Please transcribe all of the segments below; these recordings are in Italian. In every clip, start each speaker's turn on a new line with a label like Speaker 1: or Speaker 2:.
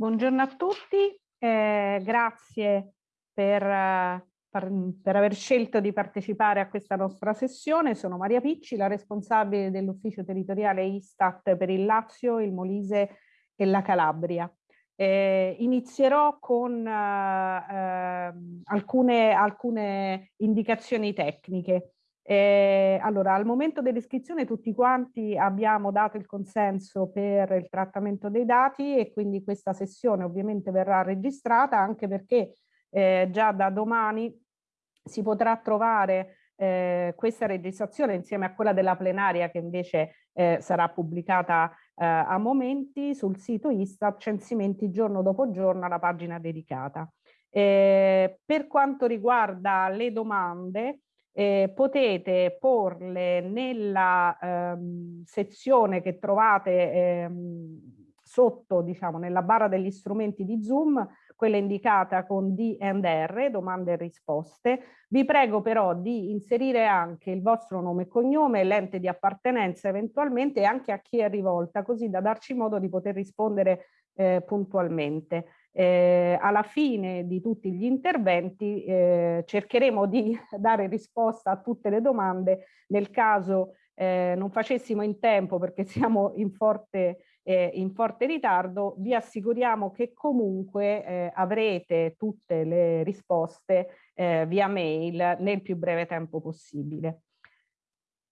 Speaker 1: Buongiorno a tutti, eh, grazie per, per, per, aver scelto di partecipare a questa nostra sessione. Sono Maria Picci, la responsabile dell'ufficio territoriale Istat per il Lazio, il Molise e la Calabria. Eh, inizierò con eh, alcune, alcune indicazioni tecniche. Eh, allora, al momento dell'iscrizione tutti quanti abbiamo dato il consenso per il trattamento dei dati e quindi questa sessione ovviamente verrà registrata anche perché eh, già da domani si potrà trovare eh, questa registrazione insieme a quella della plenaria che invece eh, sarà pubblicata eh, a momenti sul sito Istat censimenti giorno dopo giorno alla pagina dedicata. Eh, per quanto riguarda le domande, eh, potete porle nella ehm, sezione che trovate ehm, sotto, diciamo, nella barra degli strumenti di Zoom, quella indicata con D&R, domande e risposte. Vi prego però di inserire anche il vostro nome e cognome, l'ente di appartenenza eventualmente e anche a chi è rivolta, così da darci modo di poter rispondere eh, puntualmente. Eh, alla fine di tutti gli interventi eh, cercheremo di dare risposta a tutte le domande nel caso eh, non facessimo in tempo perché siamo in forte, eh, in forte ritardo, vi assicuriamo che comunque eh, avrete tutte le risposte eh, via mail nel più breve tempo possibile.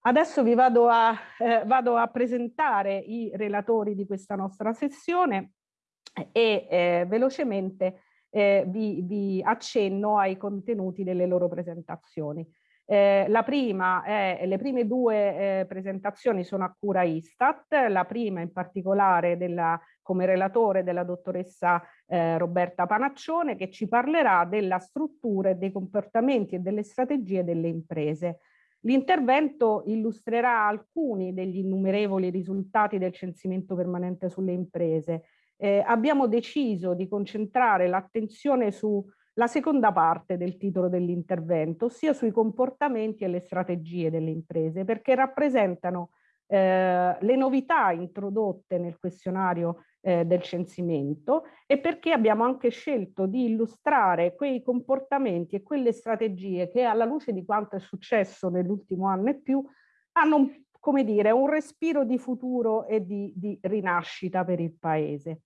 Speaker 1: Adesso vi vado a, vado a presentare i relatori di questa nostra sessione e eh, velocemente eh, vi, vi, accenno ai contenuti delle loro presentazioni. Eh, la prima è, le prime due eh, presentazioni sono a cura Istat, la prima in particolare della, come relatore della dottoressa eh, Roberta Panaccione che ci parlerà della struttura e dei comportamenti e delle strategie delle imprese. L'intervento illustrerà alcuni degli innumerevoli risultati del censimento permanente sulle imprese eh, abbiamo deciso di concentrare l'attenzione sulla seconda parte del titolo dell'intervento, ossia sui comportamenti e le strategie delle imprese, perché rappresentano eh, le novità introdotte nel questionario eh, del censimento e perché abbiamo anche scelto di illustrare quei comportamenti e quelle strategie che alla luce di quanto è successo nell'ultimo anno e più hanno come dire, un respiro di futuro e di, di rinascita per il Paese.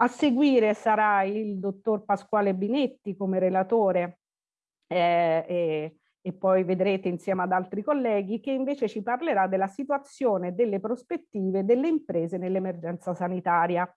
Speaker 1: A seguire sarà il dottor Pasquale Binetti come relatore eh, e, e poi vedrete insieme ad altri colleghi che invece ci parlerà della situazione delle prospettive delle imprese nell'emergenza sanitaria.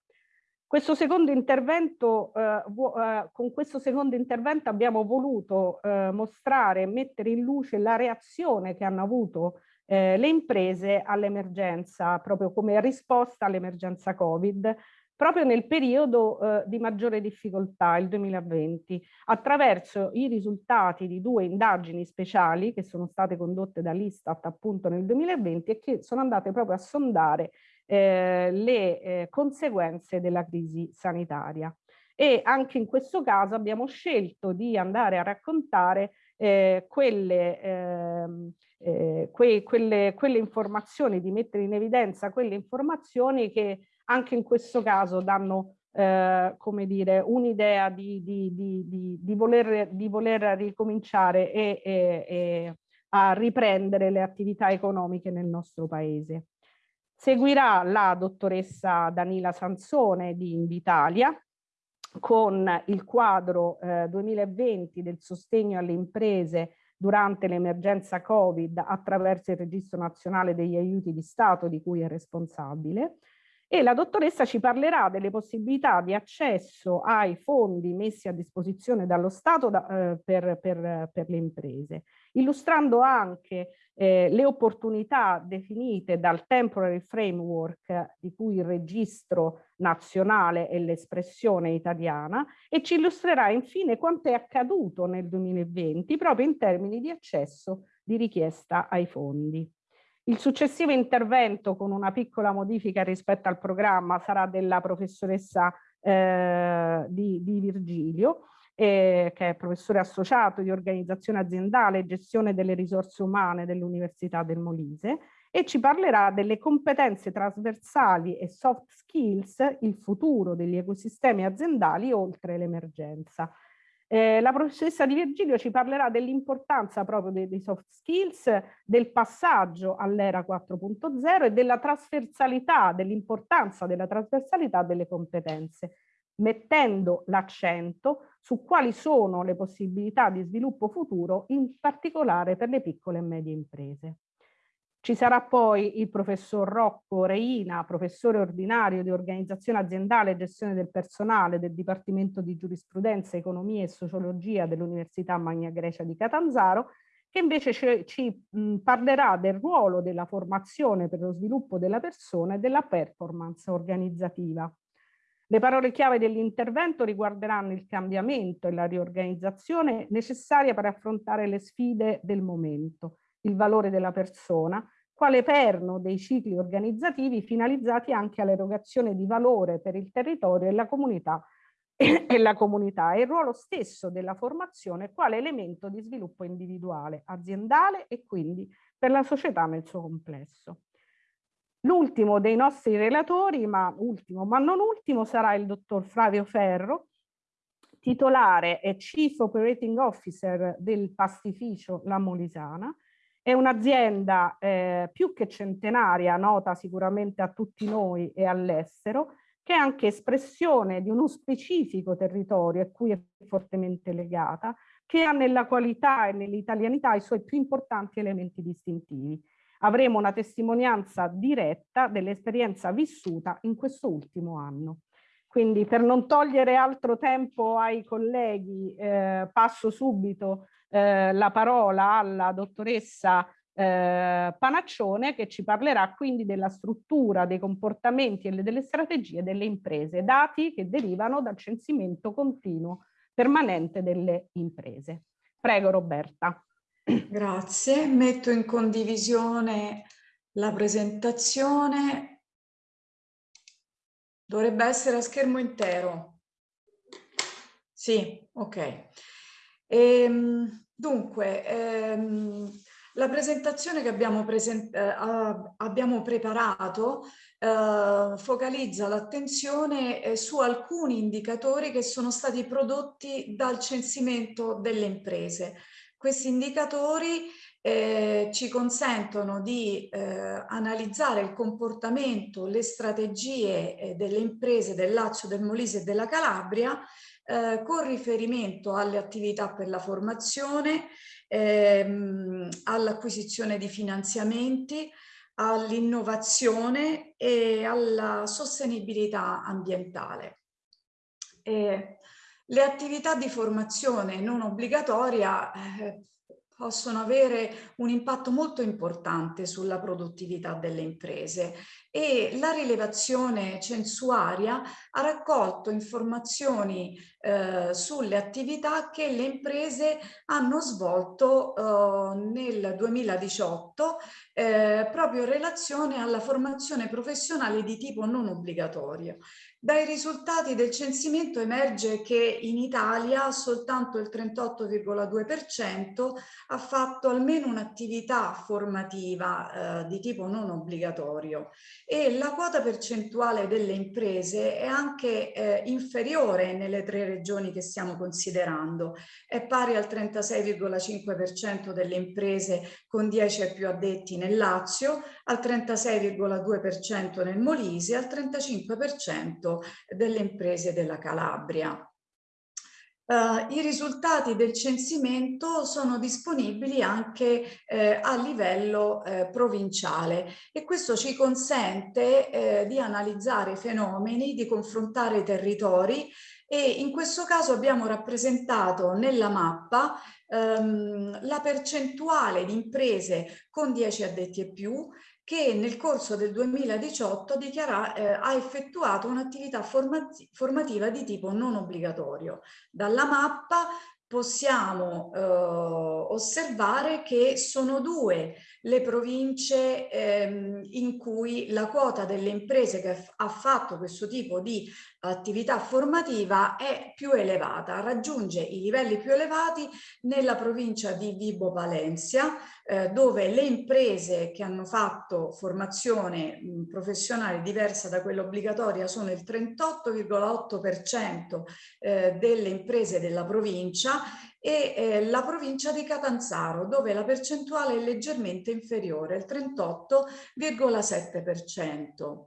Speaker 1: Questo secondo intervento, eh, eh, con questo secondo intervento abbiamo voluto eh, mostrare e mettere in luce la reazione che hanno avuto eh, le imprese all'emergenza, proprio come risposta all'emergenza Covid, proprio nel periodo eh, di maggiore difficoltà, il 2020, attraverso i risultati di due indagini speciali che sono state condotte dall'Istat appunto nel 2020 e che sono andate proprio a sondare eh, le eh, conseguenze della crisi sanitaria. E anche in questo caso abbiamo scelto di andare a raccontare eh, quelle, ehm, eh, que quelle, quelle informazioni, di mettere in evidenza quelle informazioni che anche in questo caso danno eh, come dire, un'idea di, di, di, di, voler, di voler ricominciare e, e, e a riprendere le attività economiche nel nostro paese. Seguirà la dottoressa Danila Sansone di Invitalia con il quadro eh, 2020 del sostegno alle imprese durante l'emergenza Covid attraverso il registro nazionale degli aiuti di Stato di cui è responsabile e la dottoressa ci parlerà delle possibilità di accesso ai fondi messi a disposizione dallo Stato da, eh, per, per, per, le imprese, illustrando anche eh, le opportunità definite dal temporary framework di cui il registro nazionale è l'espressione italiana e ci illustrerà infine quanto è accaduto nel 2020 proprio in termini di accesso di richiesta ai fondi. Il successivo intervento con una piccola modifica rispetto al programma sarà della professoressa eh, di, di, Virgilio, eh, che è professore associato di organizzazione aziendale e gestione delle risorse umane dell'Università del Molise e ci parlerà delle competenze trasversali e soft skills, il futuro degli ecosistemi aziendali oltre l'emergenza. Eh, la professoressa Di Virgilio ci parlerà dell'importanza proprio dei, dei, soft skills, del passaggio all'era 4.0 e della trasversalità, dell'importanza della trasversalità delle competenze, mettendo l'accento su quali sono le possibilità di sviluppo futuro, in particolare per le piccole e medie imprese. Ci sarà poi il professor Rocco Reina, professore ordinario di organizzazione aziendale e gestione del personale del Dipartimento di Giurisprudenza, Economia e Sociologia dell'Università Magna Grecia di Catanzaro, che invece ci, ci mh, parlerà del ruolo della formazione per lo sviluppo della persona e della performance organizzativa. Le parole chiave dell'intervento riguarderanno il cambiamento e la riorganizzazione necessaria per affrontare le sfide del momento, il valore della persona, quale perno dei cicli organizzativi finalizzati anche all'erogazione di valore per il territorio e la comunità e la comunità e il ruolo stesso della formazione quale elemento di sviluppo individuale, aziendale e quindi per la società nel suo complesso. L'ultimo dei nostri relatori, ma ultimo ma non ultimo, sarà il dottor Flavio Ferro, titolare e Chief Operating Officer del pastificio La Molisana, è un'azienda eh, più che centenaria, nota sicuramente a tutti noi e all'estero, che è anche espressione di uno specifico territorio a cui è fortemente legata, che ha nella qualità e nell'italianità i suoi più importanti elementi distintivi. Avremo una testimonianza diretta dell'esperienza vissuta in questo ultimo anno. Quindi per non togliere altro tempo ai colleghi, eh, passo subito eh, la parola alla dottoressa eh, Panaccione che ci parlerà quindi della struttura, dei comportamenti e delle strategie delle imprese, dati che derivano dal censimento continuo permanente delle imprese. Prego Roberta.
Speaker 2: Grazie, metto in condivisione la presentazione. Dovrebbe essere a schermo intero. Sì, ok. Ehm, dunque, ehm, la presentazione che abbiamo, present eh, abbiamo preparato eh, focalizza l'attenzione eh, su alcuni indicatori che sono stati prodotti dal censimento delle imprese. Questi indicatori eh, ci consentono di eh, analizzare il comportamento, le strategie eh, delle imprese del Lazio, del Molise e della Calabria eh, con riferimento alle attività per la formazione, ehm, all'acquisizione di finanziamenti, all'innovazione e alla sostenibilità ambientale. Eh, le attività di formazione non obbligatoria eh, possono avere un impatto molto importante sulla produttività delle imprese e la rilevazione censuaria ha raccolto informazioni eh, sulle attività che le imprese hanno svolto eh, nel 2018 eh, proprio in relazione alla formazione professionale di tipo non obbligatorio. Dai risultati del censimento emerge che in Italia soltanto il 38,2% ha fatto almeno un'attività formativa eh, di tipo non obbligatorio e la quota percentuale delle imprese è anche eh, inferiore nelle tre regioni che stiamo considerando. È pari al 36,5% delle imprese con 10 e più addetti nel Lazio, al 36,2% nel Molise e al 35% delle imprese della Calabria. Uh, I risultati del censimento sono disponibili anche eh, a livello eh, provinciale e questo ci consente eh, di analizzare i fenomeni, di confrontare i territori e in questo caso abbiamo rappresentato nella mappa ehm, la percentuale di imprese con 10 addetti e più che nel corso del 2018 dichiara, eh, ha effettuato un'attività formativa di tipo non obbligatorio. Dalla mappa possiamo eh, osservare che sono due le province ehm, in cui la quota delle imprese che ha fatto questo tipo di attività formativa è più elevata, raggiunge i livelli più elevati nella provincia di Vibo Valencia, eh, dove le imprese che hanno fatto formazione mh, professionale diversa da quella obbligatoria sono il 38,8% eh, delle imprese della provincia e eh, la provincia di Catanzaro dove la percentuale è leggermente inferiore, il 38,7%.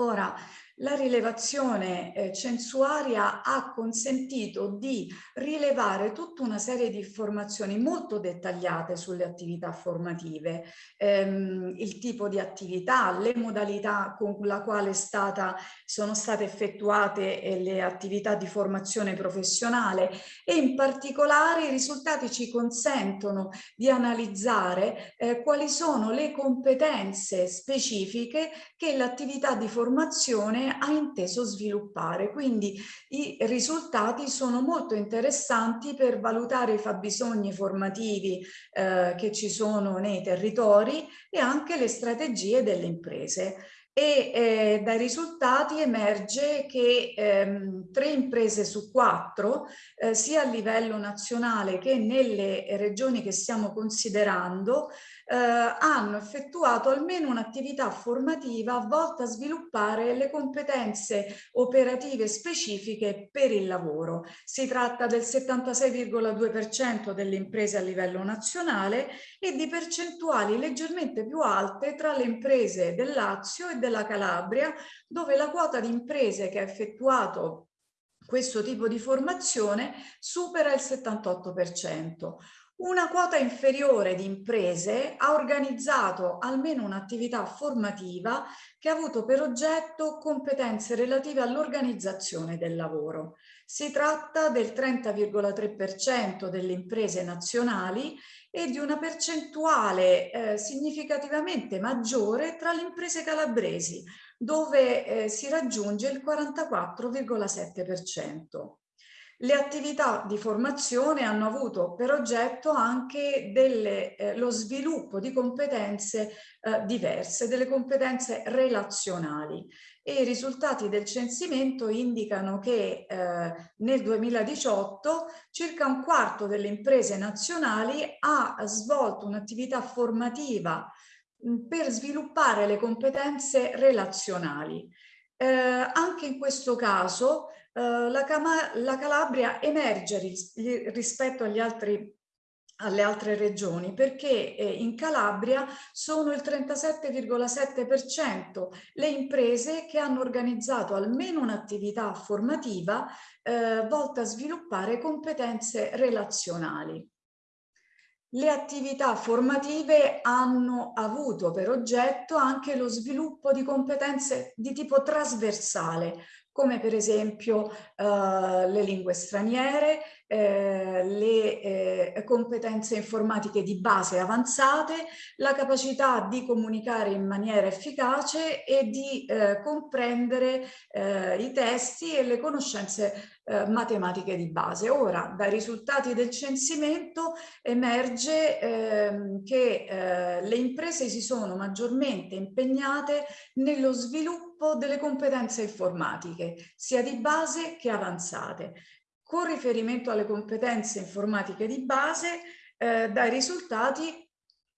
Speaker 2: Ora, la rilevazione eh, censuaria ha consentito di rilevare tutta una serie di informazioni molto dettagliate sulle attività formative, ehm, il tipo di attività, le modalità con la quale stata, sono state effettuate eh, le attività di formazione professionale e in particolare i risultati ci consentono di analizzare eh, quali sono le competenze specifiche che l'attività di formazione ha inteso sviluppare. Quindi i risultati sono molto interessanti per valutare i fabbisogni formativi eh, che ci sono nei territori e anche le strategie delle imprese e eh, dai risultati emerge che ehm, tre imprese su quattro, eh, sia a livello nazionale che nelle regioni che stiamo considerando, eh, hanno effettuato almeno un'attività formativa volta a sviluppare le competenze operative specifiche per il lavoro. Si tratta del 76,2% delle imprese a livello nazionale e di percentuali leggermente più alte tra le imprese del Lazio e della Calabria, dove la quota di imprese che ha effettuato questo tipo di formazione supera il 78%. Una quota inferiore di imprese ha organizzato almeno un'attività formativa che ha avuto per oggetto competenze relative all'organizzazione del lavoro. Si tratta del 30,3% delle imprese nazionali e di una percentuale eh, significativamente maggiore tra le imprese calabresi, dove eh, si raggiunge il 44,7%. Le attività di formazione hanno avuto per oggetto anche delle, eh, lo sviluppo di competenze eh, diverse, delle competenze relazionali e i risultati del censimento indicano che eh, nel 2018 circa un quarto delle imprese nazionali ha svolto un'attività formativa mh, per sviluppare le competenze relazionali. Eh, anche in questo caso la, la, Calabria emerge ris rispetto agli altri alle altre regioni perché eh, in Calabria sono il 37,7% le imprese che hanno organizzato almeno un'attività formativa eh, volta a sviluppare competenze relazionali. Le attività formative hanno avuto per oggetto anche lo sviluppo di competenze di tipo trasversale, come per esempio eh, le lingue straniere, eh, le eh, competenze informatiche di base avanzate, la capacità di comunicare in maniera efficace e di eh, comprendere eh, i testi e le conoscenze eh, matematiche di base. Ora, dai risultati del censimento emerge ehm, che le imprese si sono maggiormente impegnate nello sviluppo delle competenze informatiche, sia di base che avanzate. Con riferimento alle competenze informatiche di base, eh, dai risultati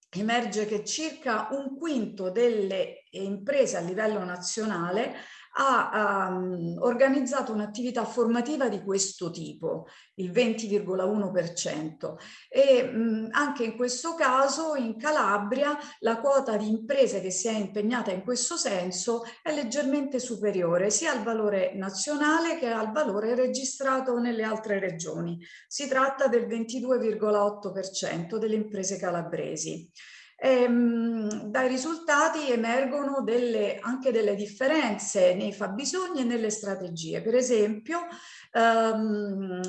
Speaker 2: emerge che circa un quinto delle imprese a livello nazionale ha um, organizzato un'attività formativa di questo tipo, il 20,1% e mh, anche in questo caso in Calabria la quota di imprese che si è impegnata in questo senso è leggermente superiore sia al valore nazionale che al valore registrato nelle altre regioni. Si tratta del 22,8% delle imprese calabresi. Ehm, dai risultati emergono delle, anche delle differenze nei fabbisogni e nelle strategie. Per esempio, ehm,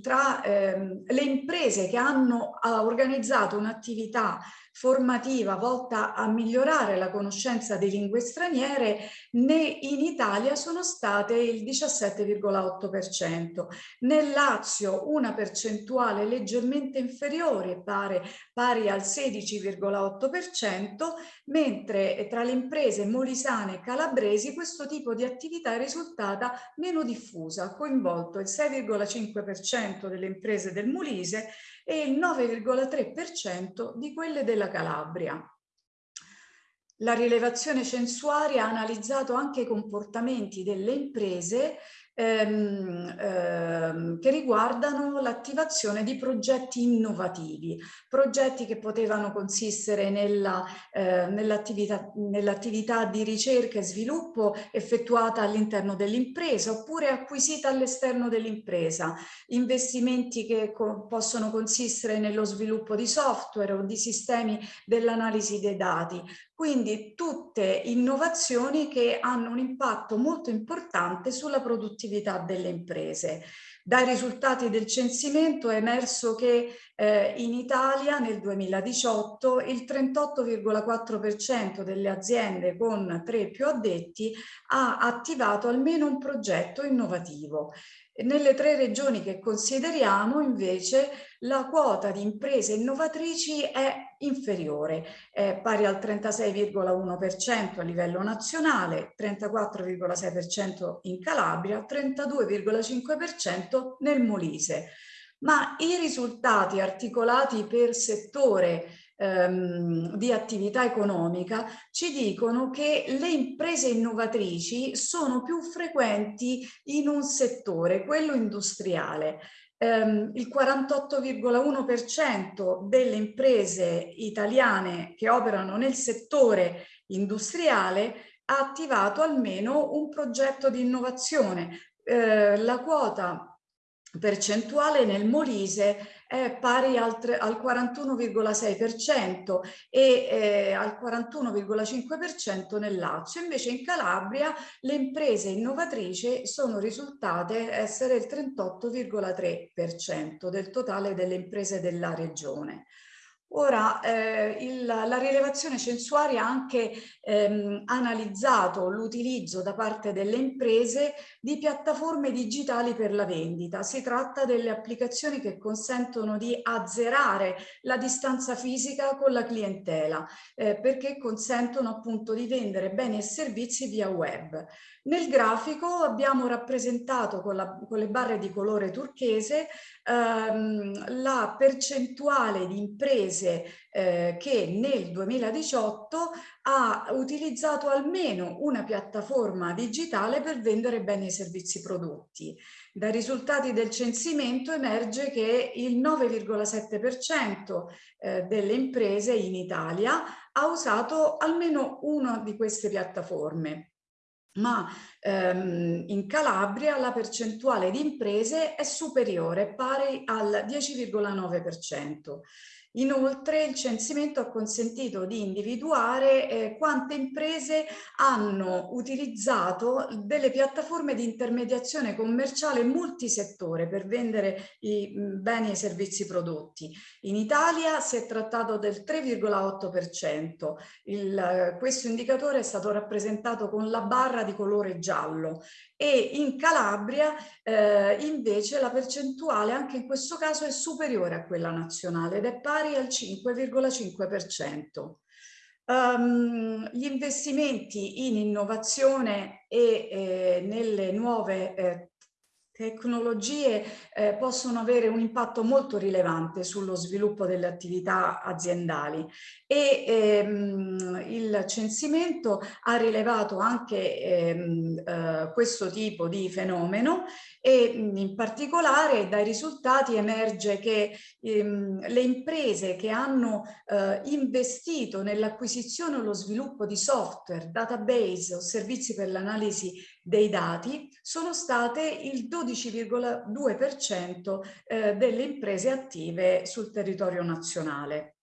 Speaker 2: tra ehm, le imprese che hanno organizzato un'attività formativa volta a migliorare la conoscenza di lingue straniere ne, in Italia sono state il 17,8%. Nel Lazio una percentuale leggermente inferiore, pare, pari al 16,8%, mentre tra le imprese molisane e calabresi questo tipo di attività è risultata meno diffusa, ha coinvolto il 6,5% delle imprese del Molise e il 9,3% di quelle della Calabria. La rilevazione censuaria ha analizzato anche i comportamenti delle imprese ehm, ehm, che riguardano l'attivazione di progetti innovativi, progetti che potevano consistere eh, nell'attività nell di ricerca e sviluppo effettuata all'interno dell'impresa oppure acquisita all'esterno dell'impresa, investimenti che co possono consistere nello sviluppo di software o di sistemi dell'analisi dei dati, quindi tutte innovazioni che hanno un impatto molto importante sulla produttività delle imprese. Dai risultati del censimento è emerso che eh, in Italia nel 2018 il 38,4% delle aziende con tre più addetti ha attivato almeno un progetto innovativo. Nelle tre regioni che consideriamo invece la quota di imprese innovatrici è inferiore, è pari al 36,1% a livello nazionale, 34,6% in Calabria, 32,5% nel Molise. Ma i risultati articolati per settore ehm, di attività economica ci dicono che le imprese innovatrici sono più frequenti in un settore, quello industriale. Um, il 48,1% delle imprese italiane che operano nel settore industriale ha attivato almeno un progetto di innovazione. Uh, la quota percentuale nel Molise è pari al, al 41,6% e eh, al 41,5% nel Lazio. Invece in Calabria le imprese innovatrici sono risultate essere il 38,3% del totale delle imprese della regione. Ora, eh, il, la rilevazione censuaria ha anche ehm, analizzato l'utilizzo da parte delle imprese di piattaforme digitali per la vendita. Si tratta delle applicazioni che consentono di azzerare la distanza fisica con la clientela, eh, perché consentono appunto di vendere beni e servizi via web. Nel grafico abbiamo rappresentato con, la, con le barre di colore turchese ehm, la percentuale di imprese eh, che nel 2018 ha utilizzato almeno una piattaforma digitale per vendere beni e servizi prodotti. Dai risultati del censimento emerge che il 9,7% eh, delle imprese in Italia ha usato almeno una di queste piattaforme ma ehm, in Calabria la percentuale di imprese è superiore, pari al 10,9%. Inoltre il censimento ha consentito di individuare eh, quante imprese hanno utilizzato delle piattaforme di intermediazione commerciale multisettore per vendere i mh, beni e i servizi prodotti. In Italia si è trattato del 3,8%. Questo indicatore è stato rappresentato con la barra di colore giallo e in Calabria eh, invece la percentuale anche in questo caso è superiore a quella nazionale ed è pari al 5,5%. Um, ehm, gli investimenti in innovazione e eh, nelle nuove eh, tecnologie eh, possono avere un impatto molto rilevante sullo sviluppo delle attività aziendali. E ehm, il censimento ha rilevato anche ehm, eh, questo tipo di fenomeno e in particolare dai risultati emerge che ehm, le imprese che hanno eh, investito nell'acquisizione o lo sviluppo di software, database o servizi per l'analisi dei dati sono state il 12,2% eh, delle imprese attive sul territorio nazionale.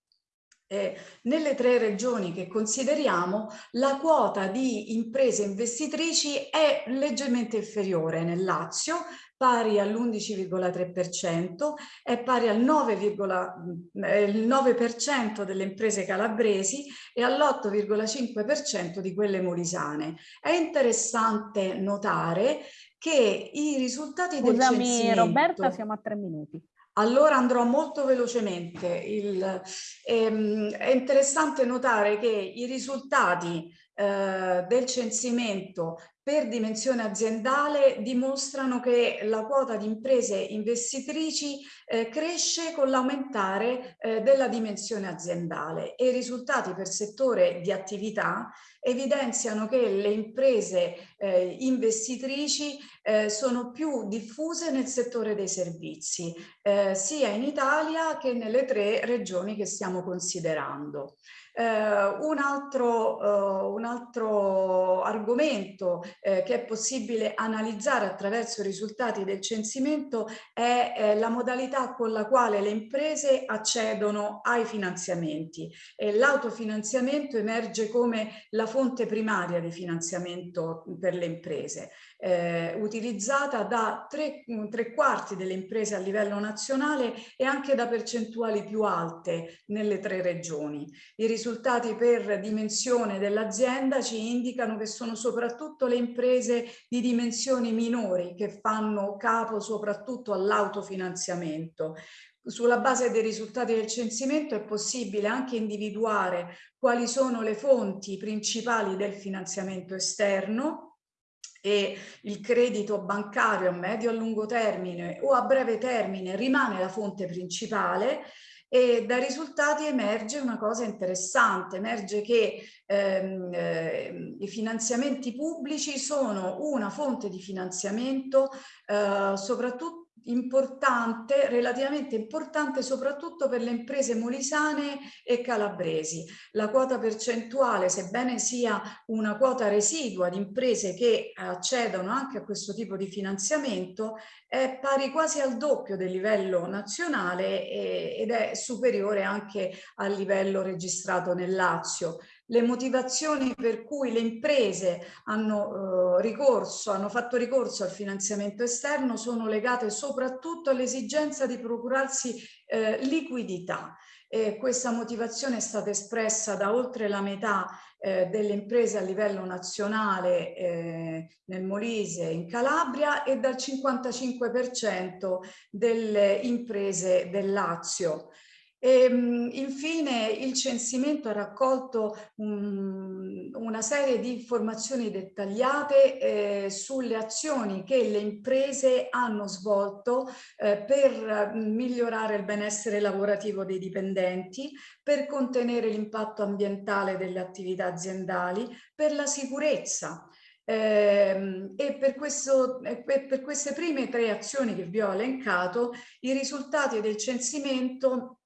Speaker 2: Eh, nelle tre regioni che consideriamo la quota di imprese investitrici è leggermente inferiore nel Lazio pari all'11,3%, è pari al 9,9% delle imprese calabresi e all'8,5% di quelle molisane. È interessante notare che i risultati
Speaker 1: Scusami,
Speaker 2: del censimento...
Speaker 1: Roberta, siamo a tre minuti.
Speaker 2: Allora andrò molto velocemente. Il, ehm, è interessante notare che i risultati eh, del censimento per dimensione aziendale dimostrano che la quota di imprese investitrici eh, cresce con l'aumentare eh, della dimensione aziendale e i risultati per settore di attività evidenziano che le imprese eh, investitrici eh, sono più diffuse nel settore dei servizi, eh, sia in Italia che nelle tre regioni che stiamo considerando. Uh, un, altro, uh, un, altro, argomento uh, che è possibile analizzare attraverso i risultati del censimento è eh, la modalità con la quale le imprese accedono ai finanziamenti. L'autofinanziamento emerge come la fonte primaria di finanziamento per le imprese eh, utilizzata da tre, tre quarti delle imprese a livello nazionale e anche da percentuali più alte nelle tre regioni. I risultati per dimensione dell'azienda ci indicano che sono soprattutto le imprese di dimensioni minori che fanno capo soprattutto all'autofinanziamento. Sulla base dei risultati del censimento è possibile anche individuare quali sono le fonti principali del finanziamento esterno e il credito bancario a medio e a lungo termine o a breve termine rimane la fonte principale e dai risultati emerge una cosa interessante, emerge che ehm, eh, i finanziamenti pubblici sono una fonte di finanziamento eh, soprattutto importante, relativamente importante soprattutto per le imprese molisane e calabresi. La quota percentuale, sebbene sia una quota residua di imprese che accedono anche a questo tipo di finanziamento, è pari quasi al doppio del livello nazionale ed è superiore anche al livello registrato nel Lazio le motivazioni per cui le imprese hanno, eh, ricorso, hanno fatto ricorso al finanziamento esterno sono legate soprattutto all'esigenza di procurarsi eh, liquidità. E questa motivazione è stata espressa da oltre la metà eh, delle imprese a livello nazionale eh, nel Molise in Calabria e dal 55% delle imprese del Lazio. E, ehm, infine il censimento ha raccolto um, una serie di informazioni dettagliate eh, sulle azioni che le imprese hanno svolto eh, per migliorare il benessere lavorativo dei dipendenti, per contenere l'impatto ambientale delle attività aziendali, per la sicurezza, eh, e per, questo, per, queste prime tre azioni che vi ho elencato, i risultati del censimento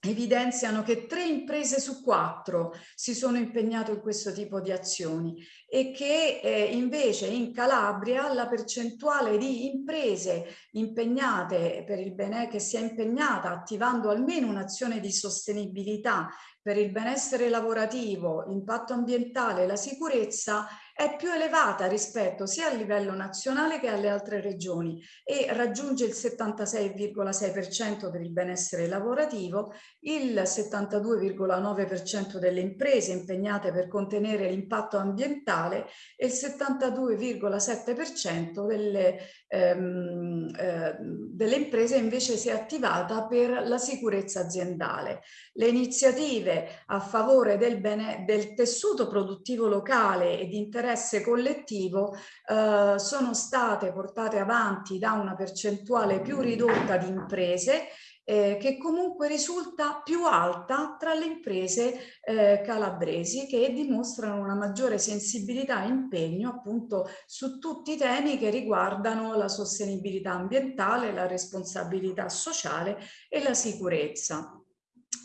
Speaker 2: evidenziano che tre imprese su quattro si sono impegnate in questo tipo di azioni e che eh, invece in Calabria la percentuale di imprese impegnate per il bene che si è impegnata attivando almeno un'azione di sostenibilità per il benessere lavorativo, l'impatto ambientale la sicurezza è più elevata rispetto sia a livello nazionale che alle altre regioni e raggiunge il 76,6% per il benessere lavorativo, il 72,9% delle imprese impegnate per contenere l'impatto ambientale e il 72,7% delle, ehm, eh, delle imprese invece si è attivata per la sicurezza aziendale. Le iniziative a favore del, bene, del tessuto produttivo locale e di interesse interesse collettivo eh, sono state portate avanti da una percentuale più ridotta di imprese eh, che comunque risulta più alta tra le imprese eh, calabresi che dimostrano una maggiore sensibilità e impegno appunto su tutti i temi che riguardano la sostenibilità ambientale, la responsabilità sociale e la sicurezza.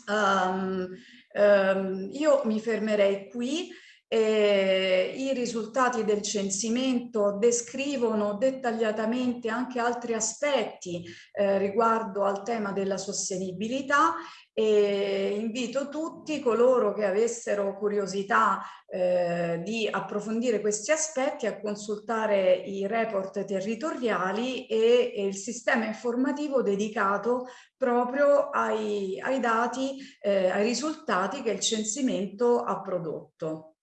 Speaker 2: Um, um, io mi fermerei qui eh, I risultati del censimento descrivono dettagliatamente anche altri aspetti eh, riguardo al tema della sostenibilità e invito tutti coloro che avessero curiosità eh, di approfondire questi aspetti a consultare i report territoriali e, e il sistema informativo dedicato proprio ai, ai dati, eh, ai risultati che il censimento ha prodotto.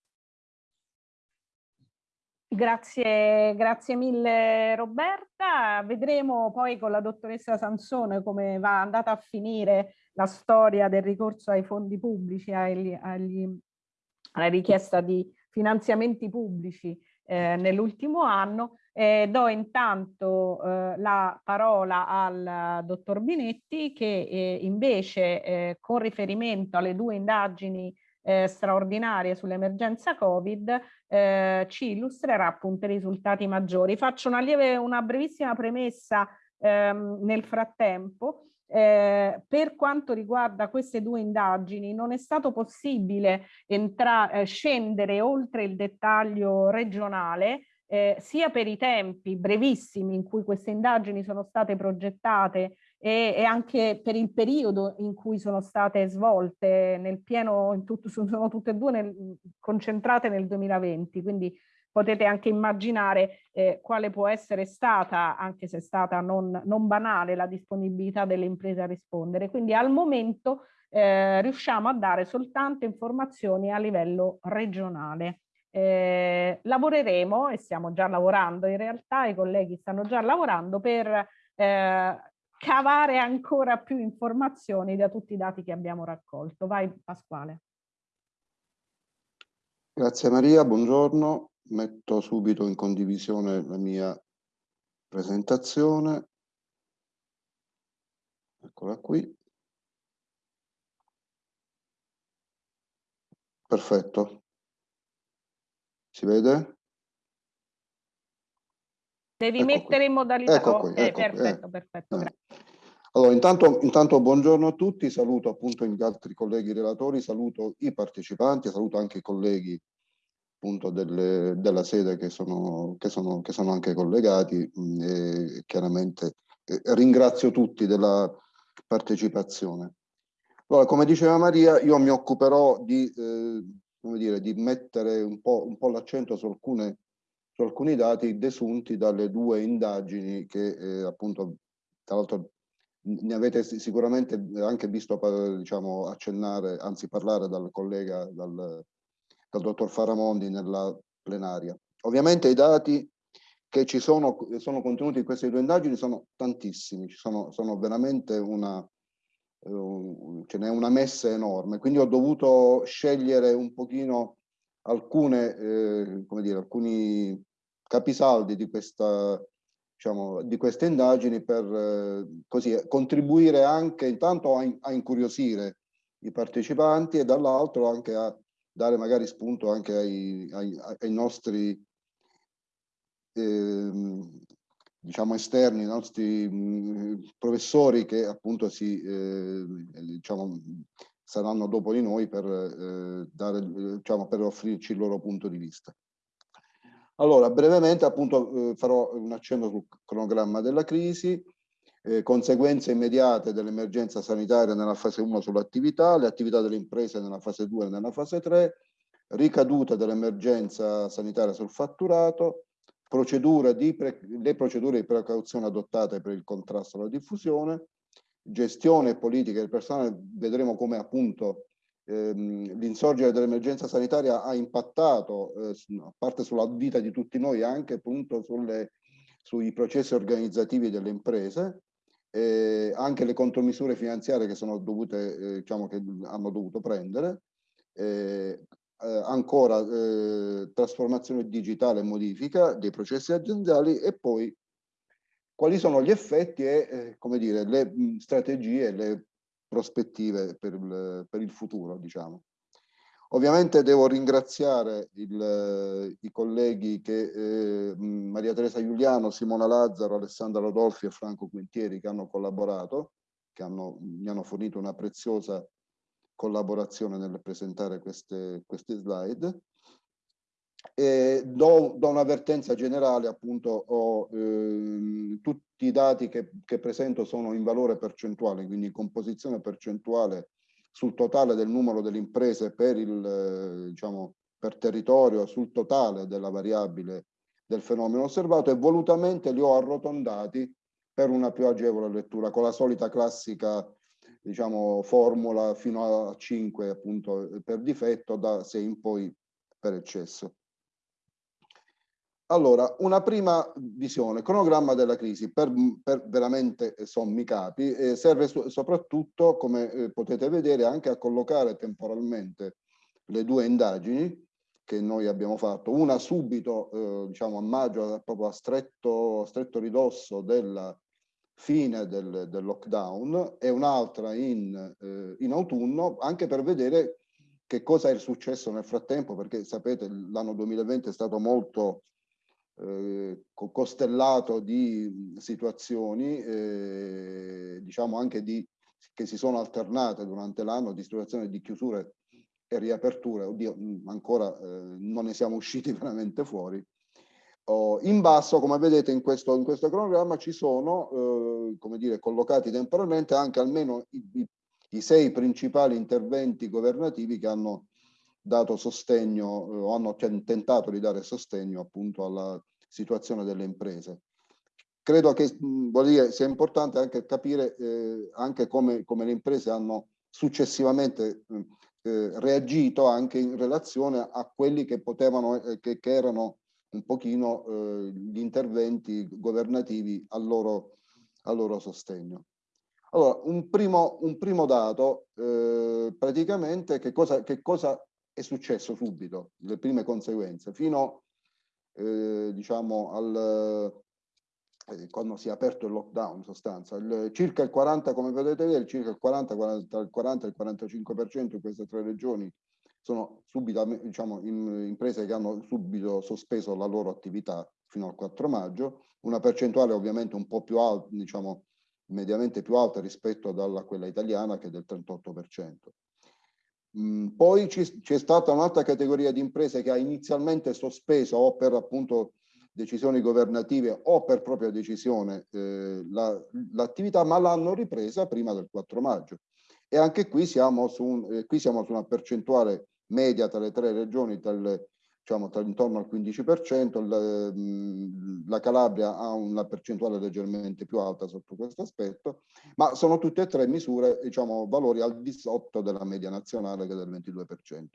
Speaker 1: Grazie, grazie mille Roberta. Vedremo poi con la dottoressa Sansone come va andata a finire la storia del ricorso ai fondi pubblici, agli, agli, alla richiesta di finanziamenti pubblici eh, nell'ultimo anno. Eh, do intanto eh, la parola al dottor Binetti che eh, invece eh, con riferimento alle due indagini eh, straordinaria sull'emergenza Covid eh, ci illustrerà appunto i risultati maggiori. Faccio una, lieve, una brevissima premessa ehm, nel frattempo. Eh, per quanto riguarda queste due indagini non è stato possibile eh, scendere oltre il dettaglio regionale eh, sia per i tempi brevissimi in cui queste indagini sono state progettate e, e, anche per il periodo in cui sono state svolte nel pieno, in tutto, sono tutte e due nel, concentrate nel 2020, quindi potete anche immaginare eh, quale può essere stata, anche se è stata non, non, banale, la disponibilità delle imprese a rispondere. Quindi al momento eh, riusciamo a dare soltanto informazioni a livello regionale. Eh, lavoreremo e stiamo già lavorando, in realtà i colleghi stanno già lavorando per eh, cavare ancora più informazioni da tutti i dati che abbiamo raccolto. Vai Pasquale.
Speaker 3: Grazie Maria, buongiorno. Metto subito in condivisione la mia presentazione. Eccola qui. Perfetto. Si vede?
Speaker 1: Devi ecco mettere qui. in modalità...
Speaker 3: Ecco qui, ecco
Speaker 1: perfetto,
Speaker 3: qui,
Speaker 1: eh. perfetto, eh.
Speaker 3: Allora, intanto, intanto, buongiorno a tutti, saluto appunto gli altri colleghi relatori, saluto i partecipanti, saluto anche i colleghi appunto delle, della sede che sono, che, sono, che sono anche collegati mh, e chiaramente eh, ringrazio tutti della partecipazione. Allora, come diceva Maria, io mi occuperò di, eh, come dire, di mettere un po', un po l'accento su alcune su alcuni dati desunti dalle due indagini che eh, appunto, tra l'altro ne avete sicuramente anche visto diciamo, accennare, anzi parlare dal collega, dal, dal dottor Faramondi nella plenaria. Ovviamente i dati che ci sono, sono contenuti in queste due indagini sono tantissimi, sono, sono veramente una, uh, ce n'è una messa enorme, quindi ho dovuto scegliere un pochino alcune, eh, come dire, alcuni capisaldi di, questa, diciamo, di queste indagini per eh, così, contribuire anche intanto a, a, incuriosire i partecipanti e dall'altro anche a dare magari spunto anche ai, ai, ai nostri eh, diciamo esterni, i nostri mh, mm, professori che appunto si eh, diciamo saranno dopo di noi per, eh, dare, diciamo, per offrirci il loro punto di vista. Allora, brevemente appunto eh, farò un accenno sul cronogramma della crisi, eh, conseguenze immediate dell'emergenza sanitaria nella fase 1 sull'attività, le attività delle imprese nella fase 2 e nella fase 3, ricaduta dell'emergenza sanitaria sul fatturato, procedura le procedure di precauzione adottate per il contrasto alla diffusione, gestione e politica del personale, vedremo come appunto ehm, l'insorgere dell'emergenza sanitaria ha impattato, eh, a parte sulla vita di tutti noi, anche appunto sulle, sui processi organizzativi delle imprese, eh, anche le contromisure finanziarie che sono dovute, eh, diciamo che hanno dovuto prendere, eh, ancora eh, trasformazione digitale e modifica dei processi aziendali e poi quali sono gli effetti e, eh, come dire, le strategie, le prospettive per il, per il futuro, diciamo. Ovviamente devo ringraziare il, i colleghi che eh, Maria Teresa Giuliano, Simona Lazzaro, Alessandra Rodolfi e Franco Quintieri che hanno collaborato, che hanno, mi hanno fornito una preziosa collaborazione nel presentare queste, queste slide. E do, do un'avvertenza generale, appunto, ho, eh, tutti i dati che, che, presento sono in valore percentuale, quindi composizione percentuale sul totale del numero delle imprese per, il, eh, diciamo, per territorio, sul totale della variabile del fenomeno osservato e volutamente li ho arrotondati per una più agevole lettura, con la solita classica diciamo, formula fino a 5 appunto per difetto, da 6 in poi per eccesso. Allora, una prima visione, cronogramma della crisi, per, per veramente sommi capi, eh, serve so soprattutto, come eh, potete vedere, anche a collocare temporalmente le due indagini che noi abbiamo fatto, una subito, eh, diciamo a maggio, proprio a stretto, stretto ridosso della fine del, del lockdown e un'altra in, eh, in autunno, anche per vedere che cosa è successo nel frattempo, perché sapete l'anno 2020 è stato molto eh, costellato di situazioni, eh, diciamo anche di, che si sono alternate durante l'anno, di situazioni di chiusure e riaperture. Oddio, ancora eh, non ne siamo usciti veramente fuori. Oh, in basso, come vedete in questo, in questo cronogramma, ci sono, eh, come dire, collocati temporalmente anche almeno i, i, i, sei principali interventi governativi che hanno dato sostegno eh, o hanno tentato di dare sostegno appunto alla situazione delle imprese. Credo che dire, sia importante anche capire eh, anche come, come, le imprese hanno successivamente eh, reagito anche in relazione a quelli che potevano, eh, che, che erano un pochino eh, gli interventi governativi al loro, al loro sostegno. Allora, un primo, un primo dato, eh, praticamente che cosa, che cosa, è successo subito, le prime conseguenze, fino eh, diciamo al, eh, quando si è aperto il lockdown in sostanza, il, circa il 40, come vedete vedere, circa il 40, 40, il 40 e il 45% in queste tre regioni sono subito, diciamo, in, imprese che hanno subito sospeso la loro attività fino al 4 maggio, una percentuale ovviamente un po' più alta, diciamo, mediamente più alta rispetto a quella italiana che è del 38%. Mm, poi c'è stata un'altra categoria di imprese che ha inizialmente sospeso o per appunto decisioni governative o per propria decisione eh, l'attività, la, ma l'hanno ripresa prima del 4 maggio. E anche qui siamo su, un, eh, qui siamo su una percentuale media tra le tre regioni tal, diciamo, tra intorno al 15%, la, la Calabria ha una percentuale leggermente più alta sotto questo aspetto, ma sono tutte e tre misure, diciamo, valori al di sotto della media nazionale che è del 22%.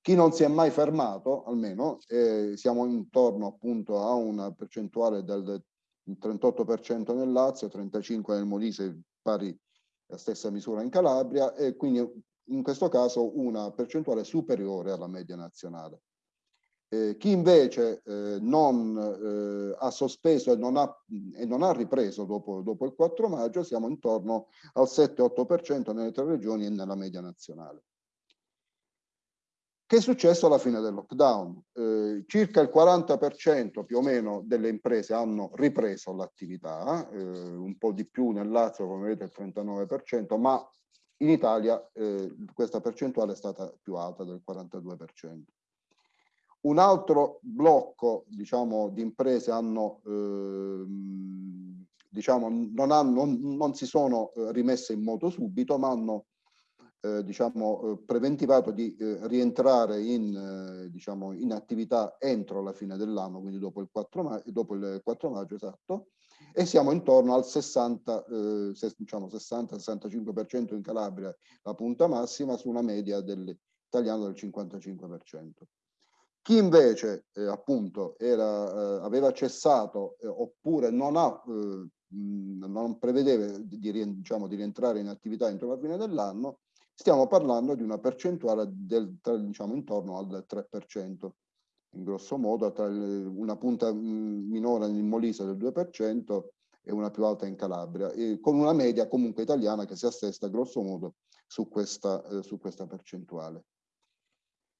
Speaker 3: Chi non si è mai fermato, almeno, eh, siamo intorno appunto a una percentuale del 38% nel Lazio, 35% nel Molise, pari la stessa misura in Calabria, e quindi in questo caso una percentuale superiore alla media nazionale. Eh, chi invece eh, non eh, ha sospeso e non ha, e non ha ripreso dopo, dopo, il 4 maggio siamo intorno al 7-8% nelle tre regioni e nella media nazionale. Che è successo alla fine del lockdown? Eh, circa il 40% più o meno delle imprese hanno ripreso l'attività, eh, un po' di più nel Lazio, come vedete il 39%, ma in Italia eh, questa percentuale è stata più alta del 42%. Un altro blocco diciamo, di imprese hanno, eh, diciamo, non, hanno, non, non, si sono eh, rimesse in moto subito, ma hanno eh, diciamo, eh, preventivato di eh, rientrare in, eh, diciamo, in attività entro la fine dell'anno, quindi dopo il 4 maggio, dopo il 4 maggio esatto, e siamo intorno al 60, eh, diciamo 60-65% in Calabria, la punta massima, su una media dell'italiano del 55%. Chi invece eh, appunto era, eh, aveva cessato eh, oppure non, ha, eh, non prevedeva di, diciamo, di rientrare in attività entro la fine dell'anno, stiamo parlando di una percentuale del, diciamo, intorno al 3% in grosso modo, tra una punta minore in Molise del 2% e una più alta in Calabria, con una media comunque italiana che si assesta grosso modo su questa, eh, su questa percentuale.